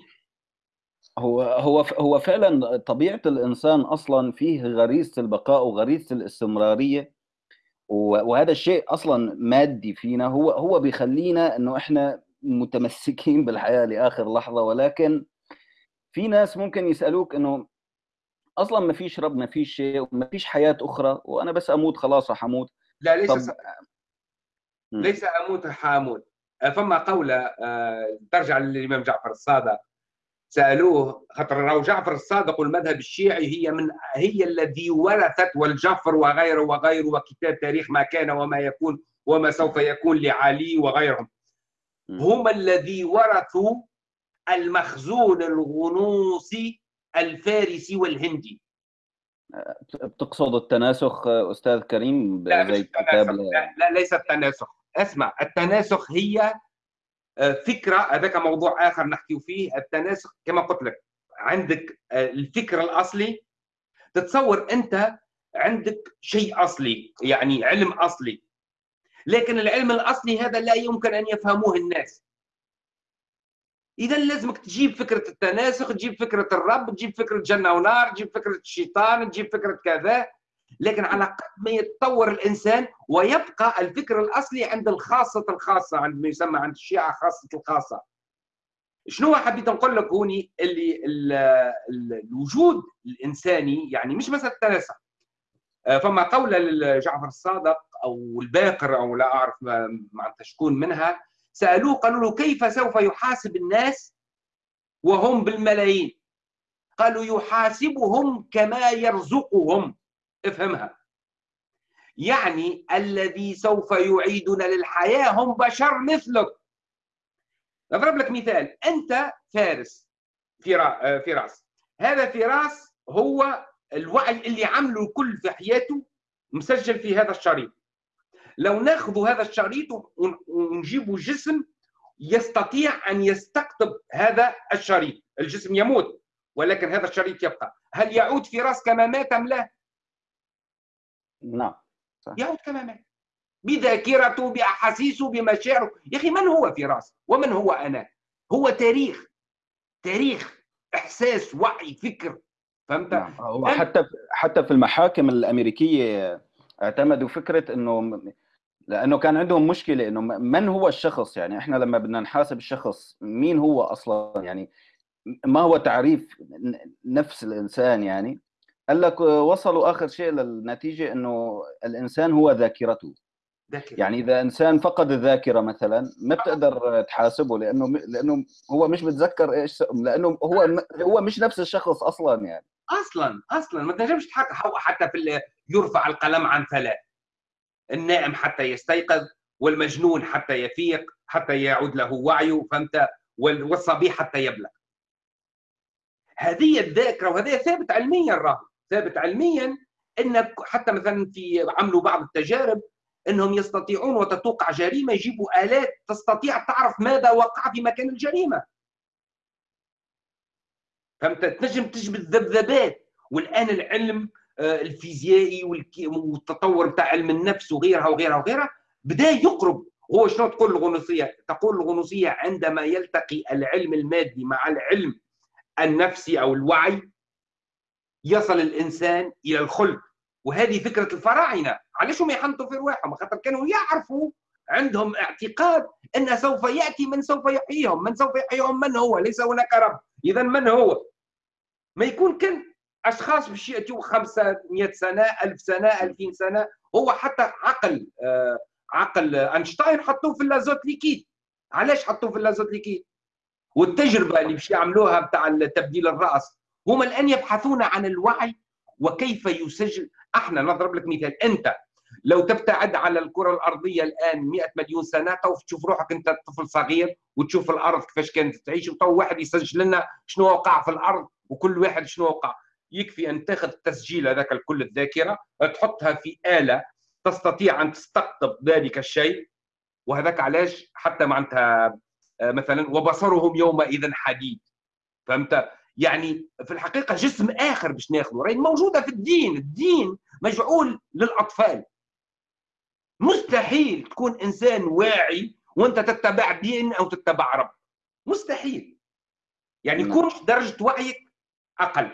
هو هو هو فعلا طبيعة الإنسان أصلا فيه غريزة البقاء وغريزة الاستمرارية. وهذا الشيء أصلا مادي فينا. هو هو بيخلينا إنه إحنا متمسكين بالحياة لآخر لحظة. ولكن في ناس ممكن يسألوك إنه أصلا ما فيش رب ما فيش شيء وما فيش حياة أخرى وأنا بس أموت خلاص حموت لا ليس طب... س... ليس أموت حاموت. فما قولة ترجع للإمام جعفر الصادق. سألوه خاطر راهو جعفر الصادق والمذهب الشيعي هي من هي الذي ورثت والجعفر وغيره وغيره وكتاب تاريخ ما كان وما يكون وما سوف يكون لعلي وغيرهم. هم الذي ورثوا المخزون الغنوصي الفارسي والهندي. بتقصد التناسخ أستاذ كريم لا زي كتاب لا, لا ليس التناسخ. اسمع التناسخ هي آه، فكرة هذاك موضوع آخر نحكي فيه. التناسخ كما قلت لك عندك آه، الفكر الأصلي. تتصور أنت عندك شيء أصلي يعني علم أصلي. لكن العلم الأصلي هذا لا يمكن أن يفهموه الناس. إذا لازمك تجيب فكرة التناسخ تجيب فكرة الرب تجيب فكرة جنة ونار تجيب فكرة الشيطان تجيب فكرة كذا. لكن على قد ما يتطور الإنسان ويبقى الفكر الأصلي عند الخاصة الخاصة عند ما يسمى عند الشيعة خاصة الخاصة. شنو حبيت نقول لك هوني؟ اللي الوجود الإنساني يعني مش مساله التناسخ. آه، فما قولة لجعفر الصادق أو الباقر أو لا أعرف معناتها شكون منها. سألوه قالوا له كيف سوف يحاسب الناس وهم بالملايين؟ قالوا يحاسبهم كما يرزقهم. افهمها. يعني الذي سوف يعيدنا للحياة هم بشر مثلك. أضرب لك مثال. أنت فارس فراس هذا فراس هو الوعي اللي عمله الكل في حياته مسجل في هذا الشريط. لو ناخذ هذا الشريط ونجيبه جسم يستطيع أن يستقطب هذا الشريط. الجسم يموت ولكن هذا الشريط يبقى. هل يعود في رأس كما مات أم لا؟ نعم. يعود كما مات. بذاكرته بأحاسيسه بمشاعره. يا أخي من هو في رأس؟ ومن هو أنا؟ هو تاريخ. تاريخ إحساس وعي فكر. فهمت؟ نعم. حتى حتى في المحاكم الأمريكية اعتمدوا فكرة إنه لأنه كان عندهم مشكلة إنه من هو الشخص؟ يعني إحنا لما بدنا نحاسب الشخص مين هو أصلا؟ يعني ما هو تعريف نفس الإنسان يعني؟ قال لك وصلوا آخر شيء للنتيجة إنه الإنسان هو ذاكرته. ذاكرة. يعني إذا إنسان فقد الذاكرة مثلا ما بتقدر تحاسبه لأنه لأنه هو مش متذكر إيش لأنه هو هو مش نفس الشخص أصلا يعني. أصلا أصلا. ما تنجمش حتى في يرفع القلم عن ثلاث النائم حتى يستيقظ والمجنون حتى يفيق حتى يعود له وعيه فهمت؟ والصبي حتى يبلغ. هذه الذاكرة وهذا ثابت علميا راه ثابت علميا إن حتى مثلا في عملوا بعض التجارب إنهم يستطيعون وتتوقع جريمة يجيبوا آلات تستطيع تعرف ماذا وقع في مكان الجريمة. فهمت؟ تنجم تجبد ذبذبات والآن العلم الفيزيائي والتطور بتاع علم النفس وغيرها وغيرها وغيرها بدا يقرب. هو شنو تقول الغنوصية؟ تقول الغنوصية عندما يلتقي العلم المادي مع العلم النفسي أو الوعي يصل الإنسان إلى الخلد وهذه فكرة الفراعنة. علاش هم يحنطوا في رواحهم؟ خاطر كانوا يعرفوا عندهم اعتقاد أن سوف يأتي من سوف يحييهم. من سوف يحييهم؟ من هو؟ ليس هناك رب. اذا من هو؟ ما يكون كان أشخاص باش ياتوا 500 سنة 1000 سنة 2000 سنة هو حتى عقل آه عقل أينشتاين حطوه في l'azote liquide. علاش حطوه في l'azote liquide؟ والتجربة اللي باش يعملوها بتاع تبديل الرأس هم الآن يبحثون عن الوعي وكيف يسجل. أحنا نضرب لك مثال. أنت لو تبتعد على الكرة الأرضية الآن 100 مليون سنة تو تشوف روحك أنت طفل صغير وتشوف الأرض كيفاش كانت تعيش وتو واحد يسجل لنا شنو وقع في الأرض وكل واحد شنو وقع. يكفي أن تاخذ التسجيل هذاك الكل الذاكرة تحطها في آلة تستطيع أن تستقطب ذلك الشيء. وهذاك علاش؟ حتى معناتها آه، مثلا وبصرهم يومئذ حديد. فهمت؟ يعني في الحقيقة جسم آخر باش ناخذه. راهي موجودة في الدين. الدين مجعول للأطفال. مستحيل تكون إنسان واعي وأنت تتبع دين أو تتبع رب. مستحيل. يعني يكون درجة وعيك أقل.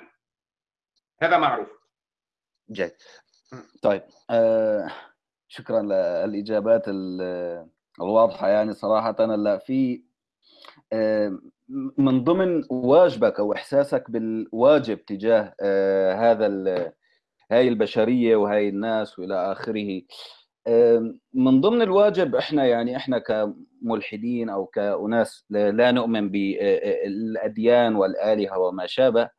هذا معروف. جيد. طيب آه شكرا للإجابات الواضحة يعني صراحة. لا في آه من ضمن واجبك أو إحساسك بالواجب تجاه آه هذا هاي البشرية وهاي الناس وإلى آخره من ضمن الواجب إحنا يعني إحنا كملحدين أو كأناس لا نؤمن بالاديان والآلهة وما شابه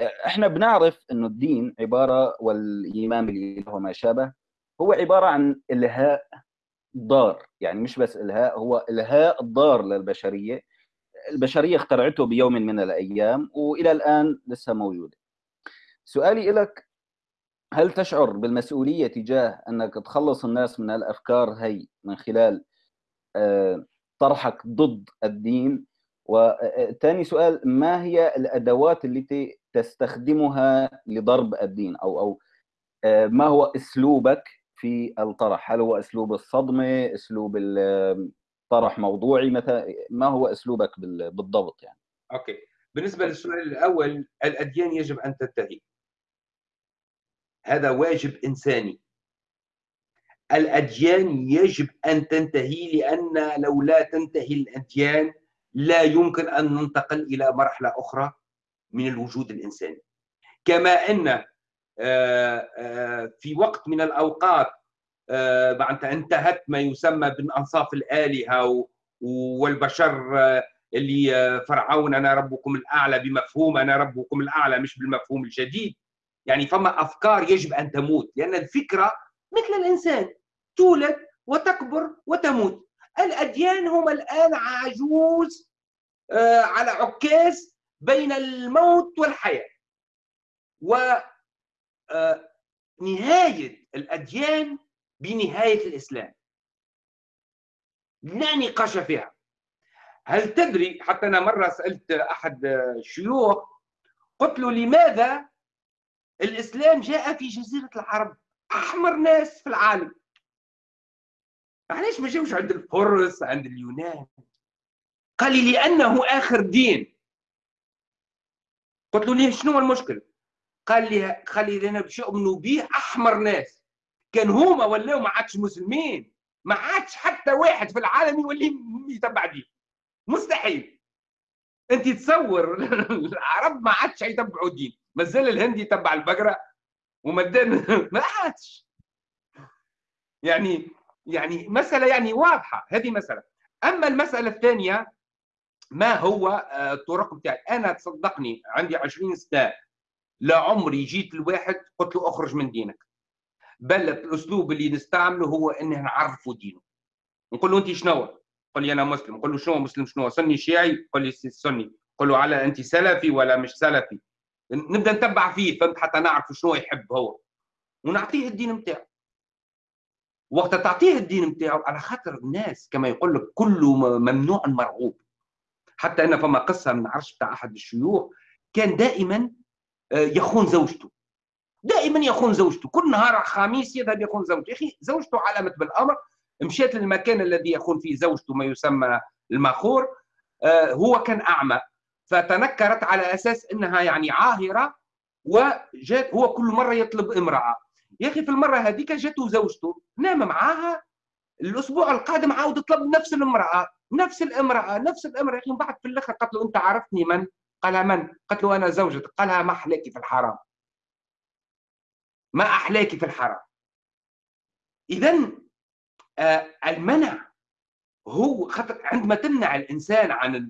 إحنا بنعرف إنه الدين عبارة والإيمان بالاله وما شابه هو عبارة عن إلهاء ضار. يعني مش بس إلهاء هو إلهاء ضار للبشرية. البشرية اخترعته بيوم من الأيام وإلى الآن لسه موجودة. سؤالي لك هل تشعر بالمسؤولية تجاه إنك تخلص الناس من الأفكار هي من خلال طرحك ضد الدين؟ وثاني سؤال ما هي الأدوات التي تستخدمها لضرب الدين أو أو ما هو أسلوبك في الطرح؟ هل هو أسلوب الصدمة أسلوب طرح موضوعي مثلا؟ ما هو أسلوبك بالضبط يعني؟ أوكي. بالنسبة للسؤال الأول الأديان يجب أن تنتهي. هذا واجب إنساني. الأديان يجب أن تنتهي لأن لو لا تنتهي الأديان لا يمكن أن ننتقل إلى مرحلة أخرى. من الوجود الإنساني. كما أن آه، آه، في وقت من الأوقات آه، معناتها انتهت ما يسمى بانصاف الآلهة والبشر اللي فرعون أنا ربكم الأعلى بمفهوم أنا ربكم الأعلى مش بالمفهوم الجديد يعني فما أفكار يجب أن تموت لأن الفكرة مثل الإنسان تولد وتكبر وتموت. الأديان هم الآن عجوز على عكاز بين الموت والحياة. و نهاية الأديان بنهاية الإسلام. لا نقاش فيها. هل تدري حتى أنا مرة سألت أحد الشيوخ قلت له لماذا الإسلام جاء في جزيرة العرب أحمر ناس في العالم. علاش ما جاوش عند الفرس عند اليونان. قال لي لأنه آخر دين. قلت له ليه؟ شنو المشكل؟ قال لي قال لي لنا باش يؤمنوا به أحمر ناس. كان هما ولاو ما عادش مسلمين. ما عادش حتى واحد في العالم يولي يتبع دين. مستحيل. أنت تصور العرب ما عادش يتبعوا الدين مازال الهندي يتبع البقرة ومدان ما عادش. يعني يعني مسألة يعني واضحة. هذه مسألة. أما المسألة الثانية ما هو الطرق بتاعي؟ أنا تصدقني عندي 20 سنة لا عمري جيت لواحد قلت له أخرج من دينك. بل الأسلوب اللي نستعمله هو إنه نعرفه دينه. نقول له أنت شنو؟ قل لي أنا مسلم. نقول له شنو مسلم؟ شنو؟ سني شيعي؟ قل لي سني. قل له على أنت سلفي ولا مش سلفي؟ نبدأ نتبع فيه فهمت؟ حتى نعرف شنو يحب هو. ونعطيه الدين نتاعو وقت تعطيه الدين نتاعو على خاطر الناس كما يقول لك كل ممنوع مرغوب. حتى أنا فما قصه من عرش بتاع أحد الشيوخ كان دائما آه، يخون زوجته. دائما يخون زوجته. كل نهار خميس يذهب يخون زوجته. يا أخي زوجته علمت بالأمر. مشيت للمكان الذي يخون فيه زوجته ما يسمى المخور آه، هو كان أعمى. فتنكرت على أساس إنها يعني عاهرة وجات هو كل مرة يطلب امرأة. يا أخي في المرة هذيك جاته زوجته. نام معاها. الأسبوع القادم عاود طلب نفس الامراه نفس الامرأة نفس الامرأة. يا بعد في الآخر قالت له أنت عرفتني من؟ قال من؟ قالت له أنا زوجتك. قالها ما أحلاكي في الحرام. ما أحلاكي في الحرام. إذا آه المنع هو خطر. عندما تمنع الإنسان عن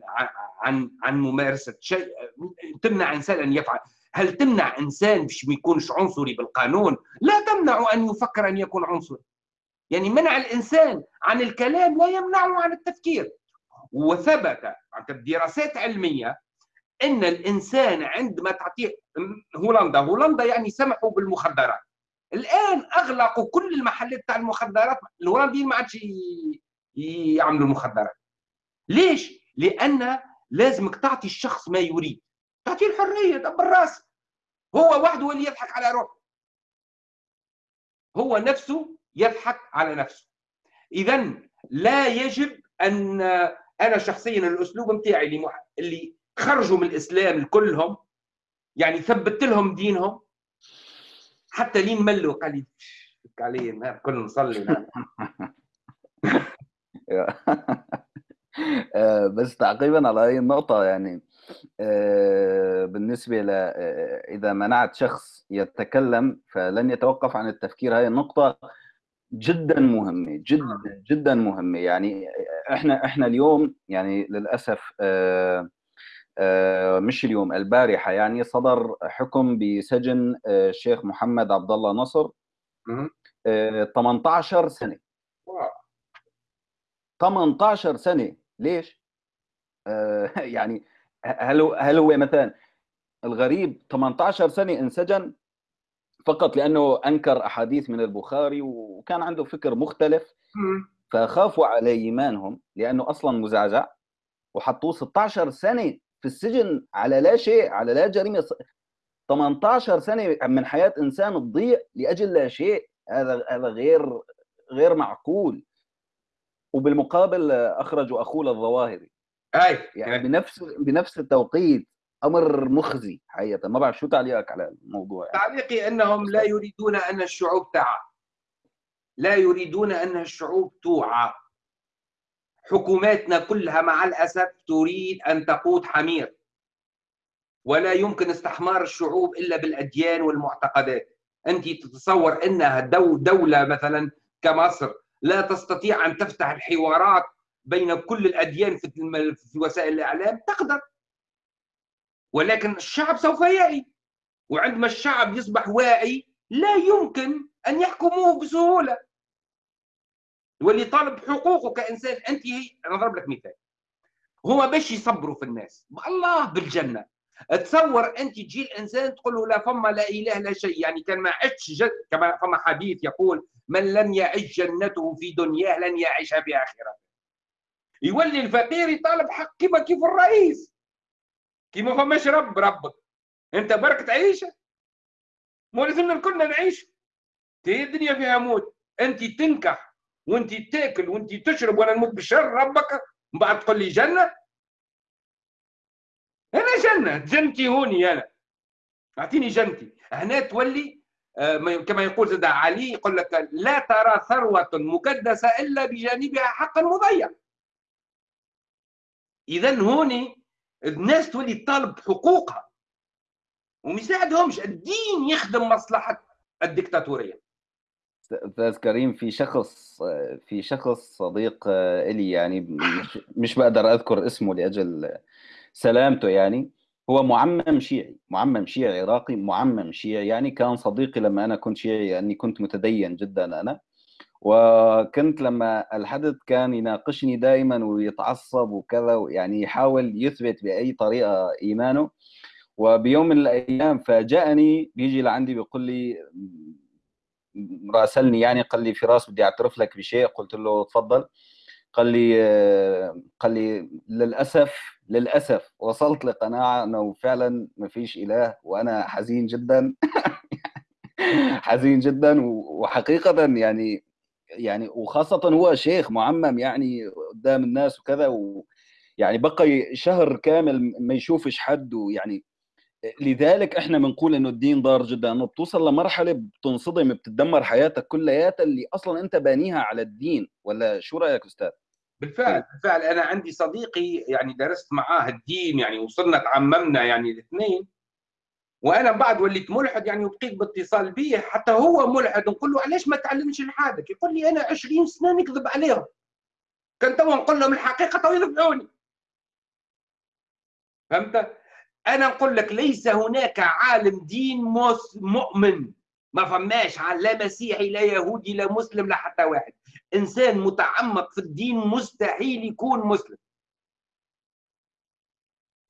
عن عن ممارسة شيء تمنع إنسان أن يفعل. هل تمنع إنسان باش ما يكونش عنصري بالقانون؟ لا تمنع أن يفكر أن يكون عنصري. يعني منع الإنسان عن الكلام لا يمنعه عن التفكير. وثبت دراسات علمية إن الإنسان عندما تعطيه هولندا هولندا يعني سمحوا بالمخدرات. الآن اغلقوا كل المحلات تاع المخدرات الهولنديين ما عادش يعملوا المخدرات. ليش؟ لأن لازمك تعطي الشخص ما يريد. تعطيه الحرية دبر راسك هو وحده اللي يضحك على روحه. هو نفسه يضحك على نفسه. اذا لا يجب أن أنا شخصيا الأسلوب نتاعي اللي خرجوا من الإسلام كلهم يعني ثبت لهم دينهم حتى لين ملوا قال لي علي كل نصلي آه، بس تعقيبا على هذه النقطة يعني آه، بالنسبة ل آه، إذا منعت شخص يتكلم فلن يتوقف عن التفكير. هذه النقطة جدا مهمة جدا جدا مهمة. يعني إحنا إحنا اليوم يعني للأسف آه آه مش اليوم البارحة يعني صدر حكم بسجن آه الشيخ محمد عبد الله نصر آه 18 سنة. 18 سنة. ليش؟ آه يعني هل هل هو مثلا الغريب 18 سنة انسجن؟ فقط لأنه أنكر أحاديث من البخاري وكان عنده فكر مختلف. فخافوا على إيمانهم لأنه أصلا مزعزع وحطوه 16 سنة في السجن على لا شيء على لا جريمة. 18 سنة من حياة إنسان تضيع لأجل لا شيء. هذا هذا غير غير معقول. وبالمقابل اخرجوا أخوه الظواهري أي. يعني بنفس بنفس التوقيت. أمر مخزي حقيقة. ما بعرف شو تعليقك على الموضوع يعني. تعليقي أنهم لا يريدون أن الشعوب تعى. لا يريدون أن الشعوب توعى. حكوماتنا كلها مع الأسف تريد أن تقود حمير. ولا يمكن استحمار الشعوب إلا بالأديان والمعتقدات. أنت تتصور إنها دو دولة مثلا كمصر لا تستطيع أن تفتح الحوارات بين كل الأديان في وسائل الإعلام؟ تقدر. ولكن الشعب سوف يعي. وعندما الشعب يصبح واعي لا يمكن أن يحكموه بسهولة. واللي طالب حقوقه هي أنا أضرب لك مثال. هما باش يصبروا في الناس الله بالجنة. تصور أنت تجي الإنسان تقول له لا فما لا إله لا شيء. يعني كان ما عشتش جد كما فما حديث يقول من لم يعش جنته في دنياه لن يعيشها في اخرته يولي الفقير يطالب حق كيف الرئيس. كي ما فماش رب ربك. انت برك تعيش مو لازمنا كلنا نعيش. هي الدنيا فيها موت. انت تنكح وانت تاكل وانت تشرب وأنا نموت بالشر ربك. من بعد تقول لي جنة. أنا جنة. جنتي هوني أنا. أعطيني جنتي. هنا تولي آه، كما يقول زاد علي يقول لك لا ترى ثروة مكدسة إلا بجانبها حق مضيع إذا هوني الناس تولي تطالب حقوقها. وما يساعدهمش الدين يخدم مصلحة الدكتاتورية. أستاذ كريم في شخص في شخص صديق إلي يعني مش, مش بقدر أذكر اسمه لأجل سلامته يعني. هو معمم شيعي معمم شيعي عراقي معمم شيعي يعني. كان صديقي لما أنا كنت شيعي لاني كنت متدين جدا أنا. وكنت لما الحدث كان يناقشني دائما ويتعصب وكذا يعني يحاول يثبت بأي طريقة إيمانه. وبيوم من الأيام فاجأني بيجي لعندي بيقول لي راسلني يعني قال لي فراس بدي أعترف لك بشيء. قلت له تفضل. قال لي قال لي للأسف للأسف وصلت لقناعة أنه فعلا ما فيش إله وأنا حزين جدا. حزين جدا وحقيقة يعني يعني وخاصة هو شيخ معمم يعني قدام الناس وكذا و يعني بقى شهر كامل ما يشوفش حد ويعني لذلك إحنا بنقول إنه الدين ضار جدا إنه بتوصل لمرحلة بتنصدم بتدمر حياتك كلياتها اللي أصلا أنت بانيها على الدين ولا شو رأيك أستاذ؟ بالفعل بالفعل. أنا عندي صديقي يعني درست معاه الدين يعني وصلنا تعممنا يعني الاثنين. وأنا بعد وليت ملحد يعني وبقيت باتصال به حتى هو ملحد نقول له علاش ما تعلمش لحالك يقول لي أنا 20 سنة نكذب عليهم. كان تو نقول لهم الحقيقة تو يذبحوني. فهمت؟ أنا نقول لك ليس هناك عالم دين مؤمن. ما فماش لا مسيحي لا يهودي لا مسلم لا حتى واحد. إنسان متعمق في الدين مستحيل يكون مسلم.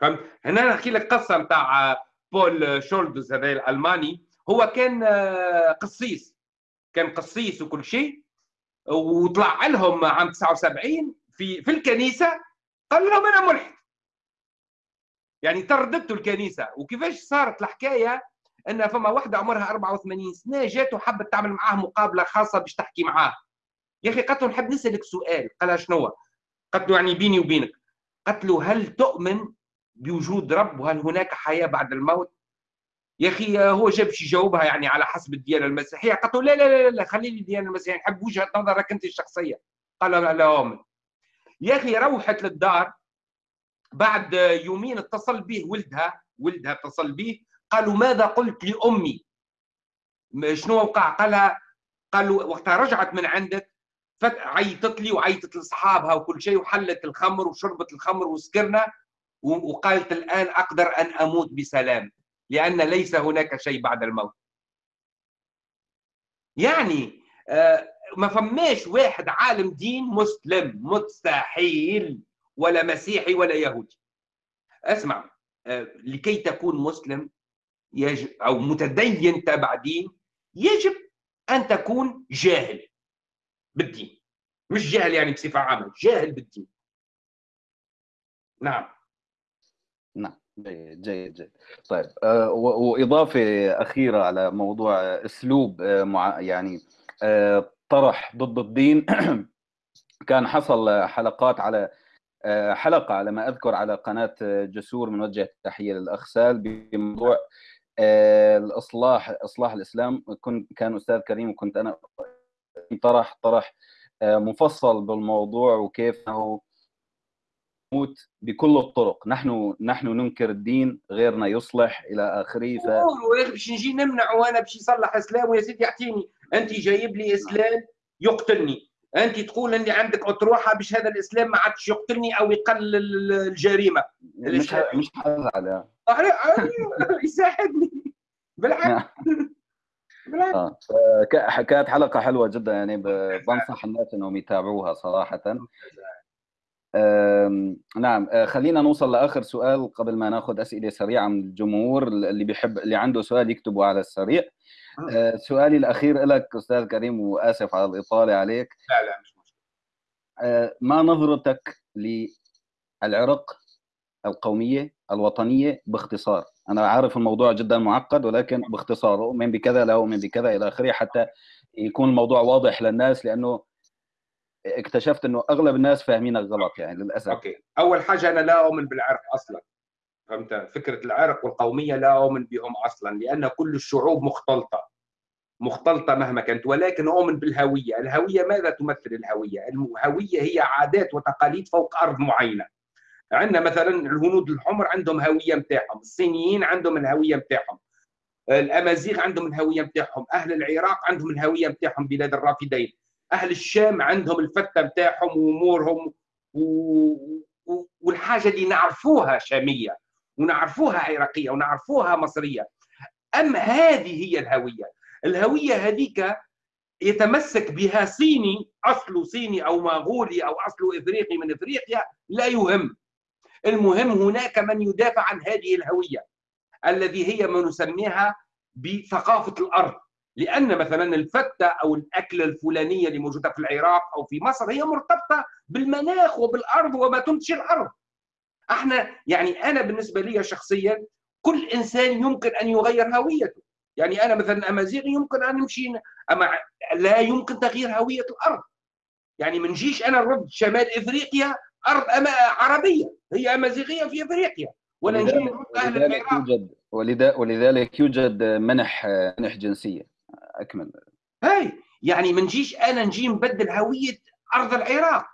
فهمت؟ هنا نحكي لك قصة نتاع بول شولدز هذا الألماني هو كان آه، قسيس كان قسيس وكل شيء. وطلع لهم عام 79 في في الكنيسة قال لهم أنا ملحد. يعني ترددت الكنيسة. وكيفاش صارت الحكاية؟ إن فما واحدة عمرها 84 سنة جات وحبت تعمل معاه مقابلة خاصة باش تحكي معاه. يا أخي قالت له نحب نسألك سؤال. قالها شنو قالت له يعني بيني وبينك. قالت له هل تؤمن بوجود رب وهل هناك حياة بعد الموت؟ يا أخي هو جاب شي جاوبها يعني على حسب الديانة المسيحية. قالت له لا لا لا لا خلي لي الديانة المسيحية. نحب وجهة نظرك أنت الشخصية. قال لا لا اؤمن يا أخي روحت للدار. بعد يومين اتصل به ولدها ولدها اتصل به قالوا ماذا قلت لأمي؟ شنو وقع؟ قالها قال له وقتها رجعت من عندك عيطت لي وعيطت لأصحابها وكل شيء وحلت الخمر وشربت الخمر وسكرنا. وقالت الآن أقدر أن أموت بسلام لأن ليس هناك شيء بعد الموت. يعني آه، ما فماش واحد عالم دين مسلم مستحيل ولا مسيحي ولا يهودي. اسمع آه، لكي تكون مسلم يجب أو متدين تبع دين يجب أن تكون جاهل بالدين. مش جاهل يعني بصفة عامة جاهل بالدين. نعم. جيد جيد جيد. طيب آه وإضافة أخيرة على موضوع أسلوب آه مع يعني آه طرح ضد الدين. كان حصل حلقات على آه، حلقة على ما أذكر على قناة جسور من وجه تحية للاخ سال بموضوع آه، الإصلاح إصلاح الإسلام. كنت كان أستاذ كريم وكنت أنا طرح طرح آه، مفصل بالموضوع وكيف إنه موت بكل الطرق. نحن نحن ننكر الدين غيرنا يصلح إلى آخره ف باش نجي نمنع وأنا باش يصلح إسلام ويا سيدي أعطيني. أنت جايب لي إسلام يقتلني. أنت تقول أني عندك أطروحة باش هذا الإسلام ما عادش يقتلني أو يقلل الجريمة. مش مش حزعل يساعدني. بالعكس بالعكس آه. كانت حلقة حلوة جدا يعني بنصح الناس إنهم يتابعوها صراحة. نعم. آه، خلينا نوصل لآخر سؤال قبل ما ناخذ أسئلة سريعة من الجمهور اللي بيحب اللي عنده سؤال يكتبه على السريع. آه، سؤالي الأخير لك أستاذ كريم وآسف على الإطالة عليك. لا لا مش مشكلة. آه، ما نظرتك للعرق القومية الوطنية باختصار؟ أنا عارف الموضوع جدا معقد ولكن باختصار أؤمن بكذا لا أؤمن بكذا إلى آخره حتى يكون الموضوع واضح للناس لأنه اكتشفت إنه أغلب الناس فاهمينك غلط يعني للأسف أوكي أول حاجة أنا لا أؤمن بالعرق أصلا فهمت فكرة العرق والقومية لا أؤمن بهم أصلا لأن كل الشعوب مختلطة مختلطة مهما كانت ولكن أؤمن بالهوية، الهوية ماذا تمثل الهوية؟ الهويه هي عادات وتقاليد فوق أرض معينة. عندنا مثلا الهنود الحمر عندهم هوية نتاعهم، الصينيين عندهم الهوية نتاعهم. الأمازيغ عندهم الهوية نتاعهم، أهل العراق عندهم الهوية نتاعهم بلاد الرافدين. أهل الشام عندهم الفتة نتاعهم وأمورهم و... والحاجة اللي نعرفوها شامية ونعرفوها عراقية ونعرفوها مصرية. اما هذه هي الهوية؟ الهوية هذيك يتمسك بها صيني اصله صيني أو مغولي أو اصله إفريقي من إفريقيا لا يهم. المهم هناك من يدافع عن هذه الهوية الذي هي ما نسميها بثقافة الأرض. لأن مثلا الفتة أو الأكلة الفلانية اللي موجودة في العراق أو في مصر هي مرتبطة بالمناخ وبالأرض وما تنتج الأرض. أحنا يعني أنا بالنسبة لي شخصيا كل إنسان يمكن أن يغير هويته. يعني أنا مثلا أمازيغي يمكن أن نمشي أما لا يمكن تغيير هوية الأرض. يعني ما نجيش أنا نرد شمال إفريقيا أرض أما عربية هي أمازيغية في إفريقيا. ولا نجي نرد أهل العراق. يوجد ولذلك يوجد منح منح جنسية. أكمل. هاي يعني ما نجيش أنا نجي نبدل هوية أرض العراق.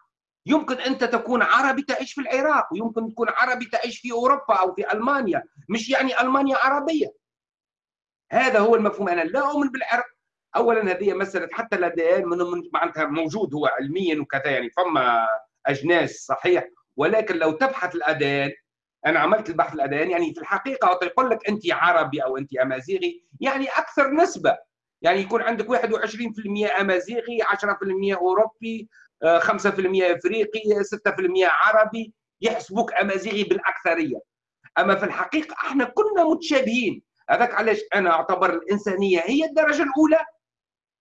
يمكن أنت تكون عربي تعيش في العراق ويمكن تكون عربي تعيش في أوروبا أو في ألمانيا مش يعني ألمانيا عربية. هذا هو المفهوم. أنا لا أؤمن بالعرق اولا هذه مسألة حتى الاديان من معناتها موجود هو علميا وكذا يعني فما أجناس صحيح. ولكن لو تبحث الأديان أنا عملت البحث الأديان يعني في الحقيقة يقول لك أنت عربي أو أنت أمازيغي يعني أكثر نسبة. يعني يكون عندك 21% أمازيغي 10% أوروبي 5% إفريقي 6% عربي يحسبوك أمازيغي بالأكثرية. أما في الحقيقة إحنا كلنا متشابهين. هذاك علاش أنا أعتبر الإنسانية هي الدرجة الأولى؟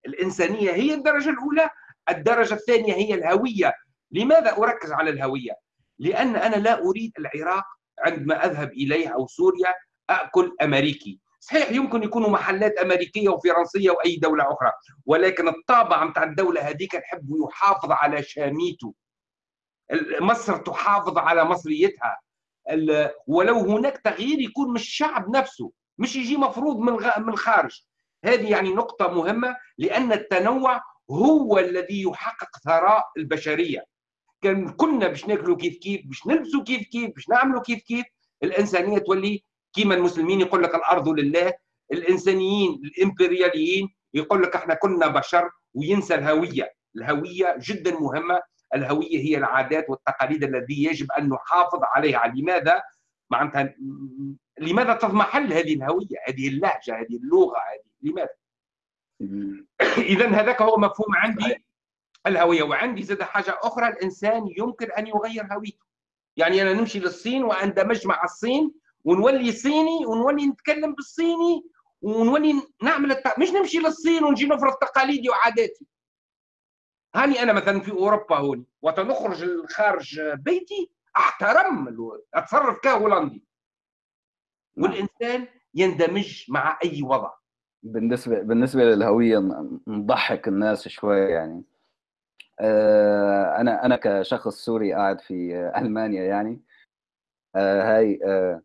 الإنسانية هي الدرجة الأولى الدرجة الثانية هي الهوية. لماذا أركز على الهوية؟ لأن أنا لا أريد العراق عندما أذهب اليه أو سوريا أكل أمريكي. صحيح يمكن يكونوا محلات أمريكية وفرنسية وأي دولة أخرى ولكن الطابع نتاع الدولة هذيك نحب يحافظ على شاميته مصر تحافظ على مصريتها. ولو هناك تغيير يكون من الشعب نفسه مش يجي مفروض من من الخارج هذه يعني نقطة مهمة لأن التنوع هو الذي يحقق ثراء البشرية. كان كنا باش ناكلوا كيف كيف باش نلبسوا كيف كيف باش نعملوا كيف كيف الإنسانية تولي كيما المسلمين يقول لك الأرض لله الإنسانيين الإمبرياليين يقول لك إحنا كنا بشر وينسى الهوية. الهوية جدا مهمة. الهوية هي العادات والتقاليد التي يجب أن نحافظ عليها. لماذا؟ معناتها لماذا تضمحل هذه الهوية؟ هذه اللهجة هذه اللغة هذه لماذا؟ اذا هذاك هو مفهوم عندي. الهوية. وعندي زاد حاجة أخرى. الإنسان يمكن أن يغير هويته. يعني أنا نمشي للصين واندمج مع الصين ونولي صيني ونولي نتكلم بالصيني ونولي نعمل الت... مش نمشي للصين ونجي نفرض تقاليدي وعاداتي. هاني أنا مثلا في أوروبا هون وقت نخرج خارج بيتي أحترم أتصرف كهولندي. والإنسان يندمج مع أي وضع. بالنسبة بالنسبة للهوية نضحك الناس شوي يعني. آه، أنا أنا كشخص سوري قاعد في ألمانيا يعني. آه، هاي آه،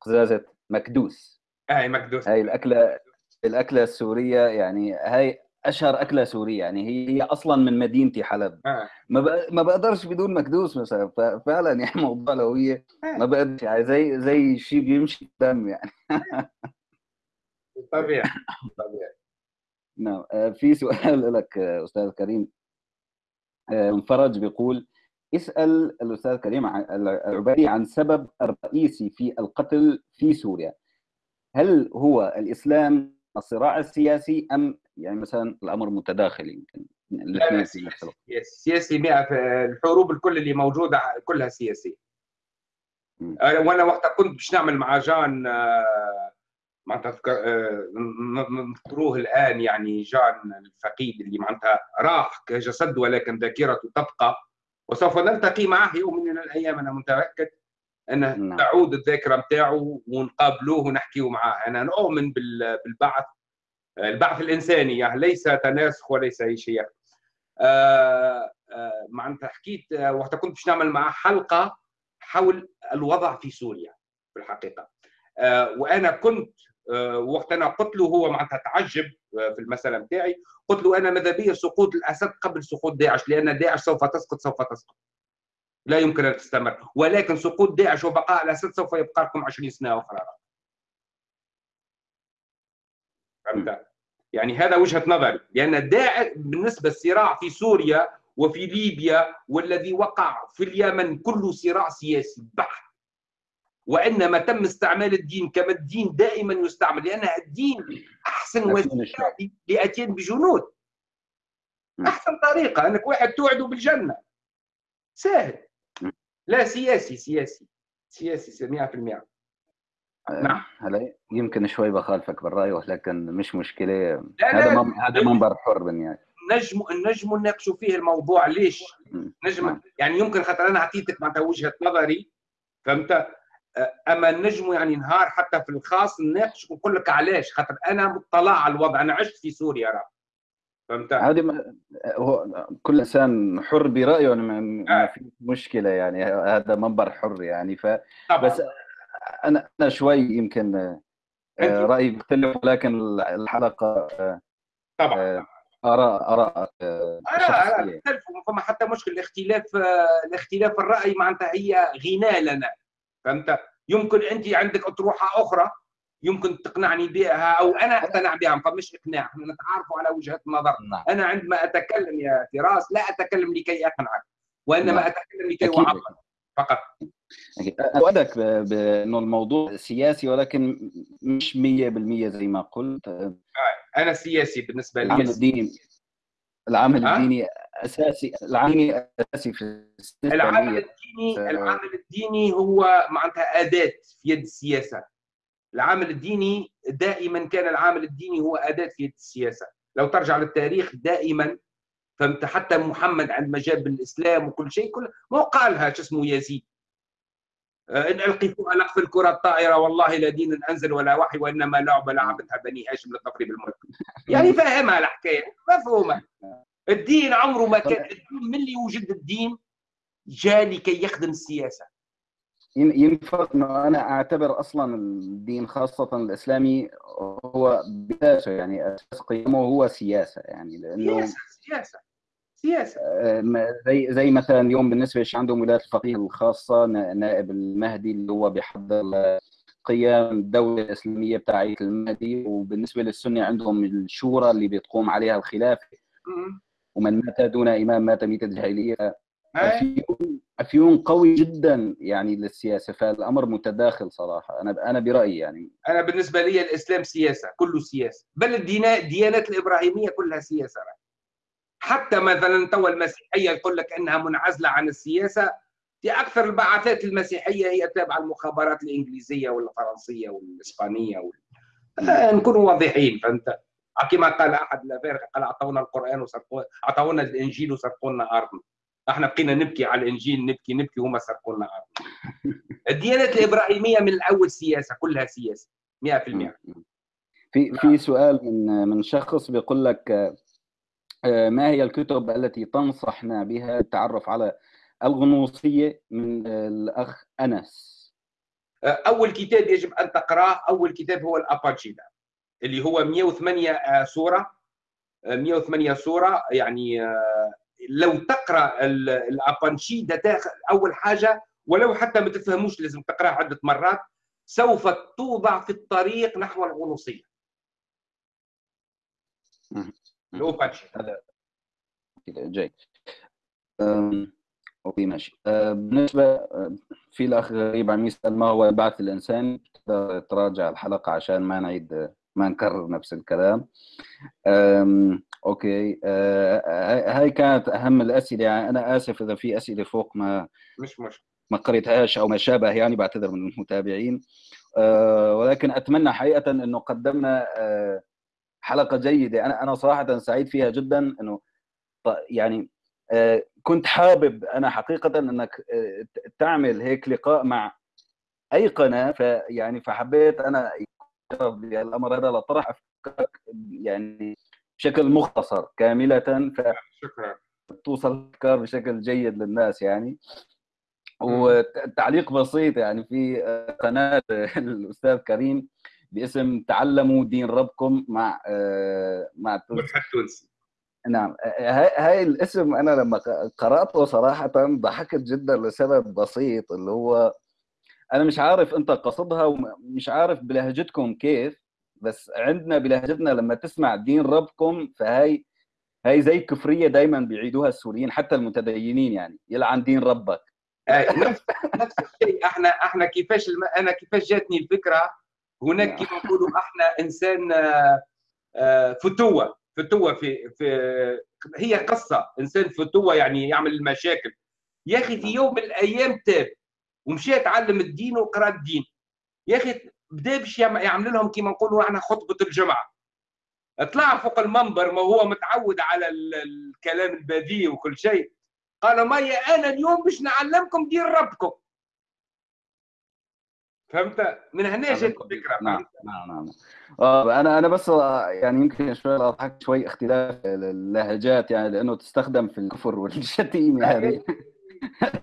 قزازة مكدوس. هاي مكدوس. هاي الأكلة الأكلة السورية يعني هاي أشهر أكلة سورية يعني هي أصلا من مدينتي حلب. آه. ما ما بقدرش بدون مكدوس مثلا فعلا يعني موضوع الهويه ما بقدرش يعني زي زي شيء بيمشي دم يعني. طبيعي طبيعي. نعم. في سؤال لك أستاذ كريم. فرج بيقول اسأل الأستاذ كريم العبادي عن سبب الرئيسي في القتل في سوريا. هل هو الإسلام الصراع السياسي أم يعني مثلا الأمر متداخل يمكن؟ لا سياسي سياسي 100 الحروب الكل اللي موجودة كلها سياسية. وأنا وقتها كنت باش نعمل مع جان آه، معناتها آه، نذكروه الآن يعني جان الفقيد اللي معناتها راح كجسد ولكن ذاكرته تبقى. وسوف نلتقي معه يوم من الأيام أنا متأكد انه نعم. تعود الذاكرة نتاعو ونقابلوه ونحكيو معاه. أنا نؤمن بالبعث البعث الإنساني يعني ليس تناسخ وليس أي شيء. آه آه معناتها حكيت آه وقت كنت باش نعمل معاه حلقة حول الوضع في سوريا في الحقيقة. آه وأنا كنت وقت أنا قلت له هو معناتها تعجب آه في المسألة نتاعي قلت له أنا ماذا بيا سقوط الأسد قبل سقوط داعش؟ لأن داعش سوف تسقط سوف تسقط. لا يمكن أن تستمر. ولكن سقوط داعش وبقاء الأسد سوف يبقى لكم 20 سنة أخرى. فهمت؟ يعني هذا وجهة نظري. لأن داعش بالنسبة للصراع في سوريا وفي ليبيا والذي وقع في اليمن كله صراع سياسي بحت. وانما تم استعمال الدين كما الدين دائما يستعمل لأن الدين أحسن وسيلة لاتيان بجنود. أحسن طريقة أنك واحد توعده بالجنة. سهل لا سياسي سياسي. سياسي 100% نعم. هلا يمكن شوي بخالفك بالرأي ولكن مش مشكلة. هذا لا. هذا منبر حر بالنهاية. نجم نجم نناقشوا فيه الموضوع. ليش؟ نجم. نعم. يعني يمكن خاطر أنا أعطيتك معناتها وجهة نظري فهمت؟ أما نجم يعني نهار حتى في الخاص نناقش ونقول لك علاش؟ خاطر أنا مطلع على الوضع أنا عشت في سوريا راه فهمت؟ هذه هو كل إنسان حر برأيه ما, ما آه. في مشكلة يعني هذا منبر حر يعني ف طبعا. بس أنا أنا شوي يمكن آه، رأيي بيختلف ولكن الحلقة آه، طبعا آراء آراء آراء آراء فما حتى مشكل الاختلاف الاختلاف الرأي معناتها هي غناء لنا. فهمت؟ يمكن انت عندك اطروحة أخرى يمكن تقنعني بها أو أنا أقتنع بها فمش إقناع. إحنا نتعارفوا على وجهة نظر. نعم. أنا عندما أتكلم يا فراس لا أتكلم لكي أقنعك وإنما نعم. أتكلم لكي اعبر فقط. أؤدك بأنه الموضوع سياسي ولكن مش 100% زي ما قلت. أنا سياسي بالنسبة لي. العمل العمل الديني أساسي العمل أساسي في العمل الديني العمل الديني هو معناتها أداة في يد السياسة. العمل الديني دائما كان العامل الديني هو أداة في يد السياسة. لو ترجع للتاريخ دائما فهمت؟ حتى محمد عندما جاب الاسلام وكل شيء كل ما قالها شو اسمه يزيد. إن ألقي القف الكره الطائرة. والله لا دين أنزل ولا وحي وإنما لعبه لعبتها بني هاشم للظفر بالملك يعني فاهمها الحكاية مفهومة. الدين عمره ما كان الدين من اللي وجد الدين؟ جاء لكي يخدم السياسة ينفع إنه أنا أعتبر أصلا الدين خاصة الإسلامي هو باساسه يعني أساس قيمه هو سياسة يعني لأنه سياسة سياسة. سياسه زي زي مثلا اليوم بالنسبة للشيء عندهم ولايه الفقيه الخاصة نائب المهدي اللي هو بيحضر قيام الدولة الإسلامية بتاعت المهدي. وبالنسبة للسنة عندهم الشورى اللي بتقوم عليها الخلافه ومن مات دون إمام مات ميتة جاهلية. أفيون أفيون قوي جدا يعني للسياسة. فالأمر متداخل صراحة. أنا أنا برأيي يعني. أنا بالنسبة لي الإسلام سياسة كله سياسة. بل الديانات الإبراهيمية كلها سياسة. حتى مثلا توا المسيحية يقول لك أنها منعزلة عن السياسة في أكثر البعثات المسيحية هي تابعة المخابرات الإنجليزية والفرنسية والإسبانية وال... آه نكونوا واضحين فهمت؟ كما قال أحد الافارقه قال أعطونا القرآن وسرقوا أعطونا الإنجيل وسرقوا لنا ارضنا إحنا بقينا نبكي على الإنجيل نبكي نبكي وهم سرقوا لنا ارضنا الديانات الإبراهيمية من الأول سياسة كلها سياسة 100% في في سؤال من من شخص بيقول لك آه، ما هي الكتب التي تنصحنا بها التعرف على الغنوصية من الأخ أنس؟ آه، أول كتاب يجب أن تقرأه أول كتاب هو الأباجيدا اللي هو 108 آه، سورة. 108 سورة يعني لو تقرأ الابانشيدا أول حاجة ولو حتى ما تفهموش لازم تقراه عدة مرات سوف توضع في الطريق نحو الغنوصيه الأوبانشيدا جيد Okay ماشي. بالنسبة في الأخ غريب عم يسأل ما هو البعث الإنساني؟ تراجع الحلقة عشان ما نعيد ما نكرر نفس الكلام. Okay. أه هاي كانت أهم الأسئلة. يعني أنا آسف إذا في أسئلة فوق ما مش مش ما قريتهاش أو ما شابه يعني بعتذر من المتابعين. أه ولكن أتمنى حقيقة إنه قدمنا أه حلقة جيدة. أنا أنا صراحة سعيد فيها جدا إنه يعني أه كنت حابب أنا حقيقة إنك أه تعمل هيك لقاء مع أي قناة. فيعني فحبيت أنا الامر هذا لطرح أفكارك يعني بشكل مختصر كاملة. ف شكرا. توصل الأفكار بشكل جيد للناس يعني. وتعليق بسيط يعني في قناة الأستاذ كريم. باسم تعلموا دين ربكم مع مع التونسي نعم. هاي الاسم أنا لما قرأته صراحة ضحكت جدا لسبب بسيط اللي هو أنا مش عارف أنت قصدها ومش عارف بلهجتكم كيف بس عندنا بلهجتنا لما تسمع دين ربكم فهي هي زي كفرية دائما بيعيدوها السوريين حتى المتدينين يعني يلعن دين ربك. نفس نفس الشيء. إحنا إحنا كيفاش الم... أنا كيفاش جاتني الفكرة؟ هناك نعم. كيف نقولوا إحنا انسان فتوه فتوه في في هي قصة. انسان فتوه يعني يعمل المشاكل. يا أخي في يوم من الأيام تاب ومشى يتعلم الدين وقرأ الدين. يا أخي بدأ باش يعمل لهم كما نقولوا إحنا خطبة الجمعة. طلع فوق المنبر ما هو متعود على الكلام البذيء وكل شيء. قال ما أنا اليوم باش نعلمكم دين ربكم. فهمت؟ من هنا جات الفكرة نعم نعم نعم. آه أنا أنا بس يعني يمكن شوي أضحك شوي اختلاف اللهجات يعني لأنه تستخدم في الكفر والشتيمه هذه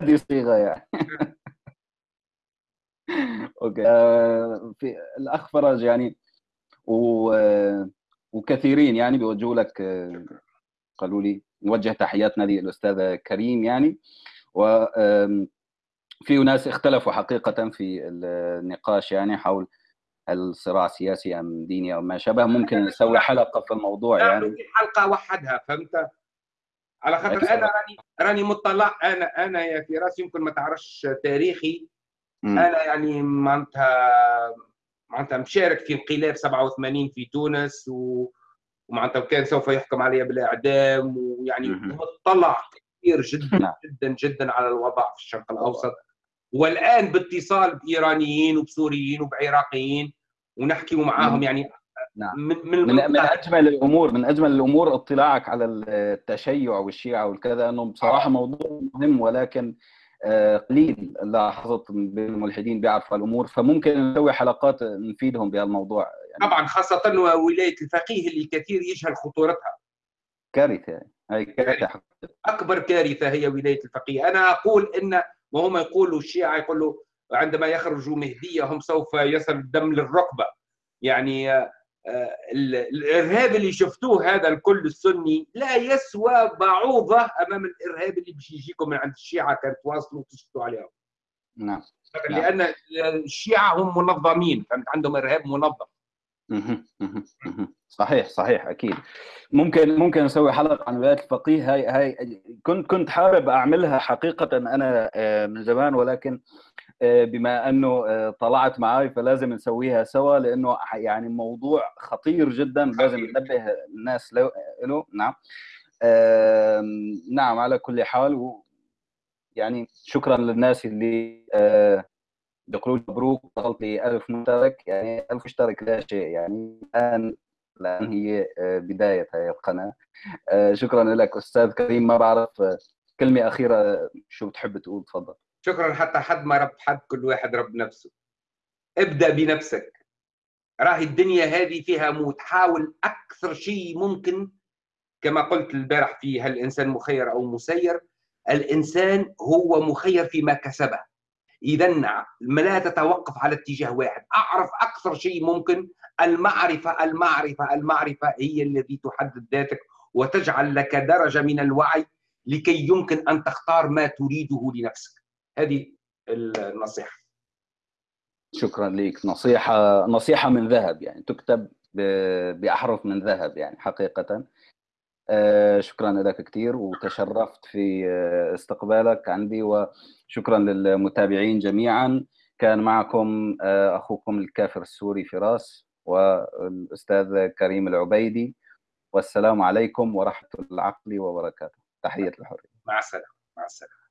هذه صيغة يعني. أوكي. آه في الأخ فرج يعني و وكثيرين يعني بيوجهوا لك قالوا لي نوجه تحياتنا للأستاذ كريم يعني. و في ناس اختلفوا حقيقة في النقاش يعني حول الصراع سياسي أم ديني أو ما شابه. ممكن نسوي حلقة في الموضوع يعني. حلقة وحدها فهمت؟ على خاطر أنا راني راني مطلع. أنا أنا يا فراس يمكن ما تعرفش تاريخي. م. أنا يعني معناتها معناتها مشارك في انقلاب 87 في تونس و... ومعناتها كان سوف يحكم علي بالاعدام ويعني مطلع كثير جدا جدا جدا على الوضع في الشرق الأوسط. والآن باتصال بإيرانيين وبسوريين وبعراقيين ونحكي معاهم يعني نعم. من, من, من, من أجمل الأمور من أجمل الأمور اطلاعك على التشيع والشيعة والكذا أنه بصراحة موضوع مهم ولكن قليل لاحظت بين الملحدين بيعرفوا الأمور فممكن نسوي حلقات نفيدهم بهالموضوع. يعني طبعا خاصة ولايه الفقيه اللي كثير يجهل خطورتها. كارثة هي كارثة. أكبر كارثة هي ولاية الفقيه. أنا أقول إن وهم يقولوا الشيعة يقولوا عندما يخرجوا مهديه هم سوف يصل الدم للركبة يعني الإرهاب اللي شفتوه هذا الكل السني لا يسوى بعوضة أمام الإرهاب اللي باش يجيكم من عند الشيعة كان تواصلوا وتسكتوا عليهم. نعم. لأن الشيعة هم منظمين عندهم إرهاب منظم. صحيح صحيح أكيد. ممكن ممكن نسوي حلقة عن ولاية الفقيه. هاي هاي كنت كنت حابب أعملها حقيقة أنا آه، من زمان ولكن آه، بما أنه آه، طلعت معي فلازم نسويها سوا لأنه يعني موضوع خطير جدا. لازم ننبه الناس له نعم. نعم على كل حال. يعني شكرا للناس اللي يقولون مبروك وصلت لي 1000 مشترك. يعني 1000 مشترك لا شيء. يعني الآن الآن هي آه، بداية هذه القناة. آه، شكرا لك أستاذ كريم. ما بعرف آه، كلمة أخيرة شو بتحب تقول؟ تفضل. شكرا. حتى حد ما رب حد كل واحد رب نفسه. ابدأ بنفسك. راهي الدنيا هذه فيها موت. حاول أكثر شيء ممكن. كما قلت البارح في هل الانسان مخير أو مسير؟ الإنسان هو مخير فيما كسبه. اذا لا تتوقف على اتجاه واحد. أعرف أكثر شيء ممكن. المعرفة المعرفة المعرفة هي التي تحدد ذاتك وتجعل لك درجة من الوعي لكي يمكن أن تختار ما تريده لنفسك. هذه النصيحة. شكرا لك نصيحة نصيحة من ذهب يعني تكتب بأحرف من ذهب يعني حقيقة. آه، شكرا لك كثير وتشرفت في آه، استقبالك عندي وشكرا للمتابعين جميعا. كان معكم آه، أخوكم الكافر السوري فراس والأستاذ كريم العبيدي. والسلام عليكم ورحمة العقل وبركاته. تحية الحريه مع السلامة. مع السلامة.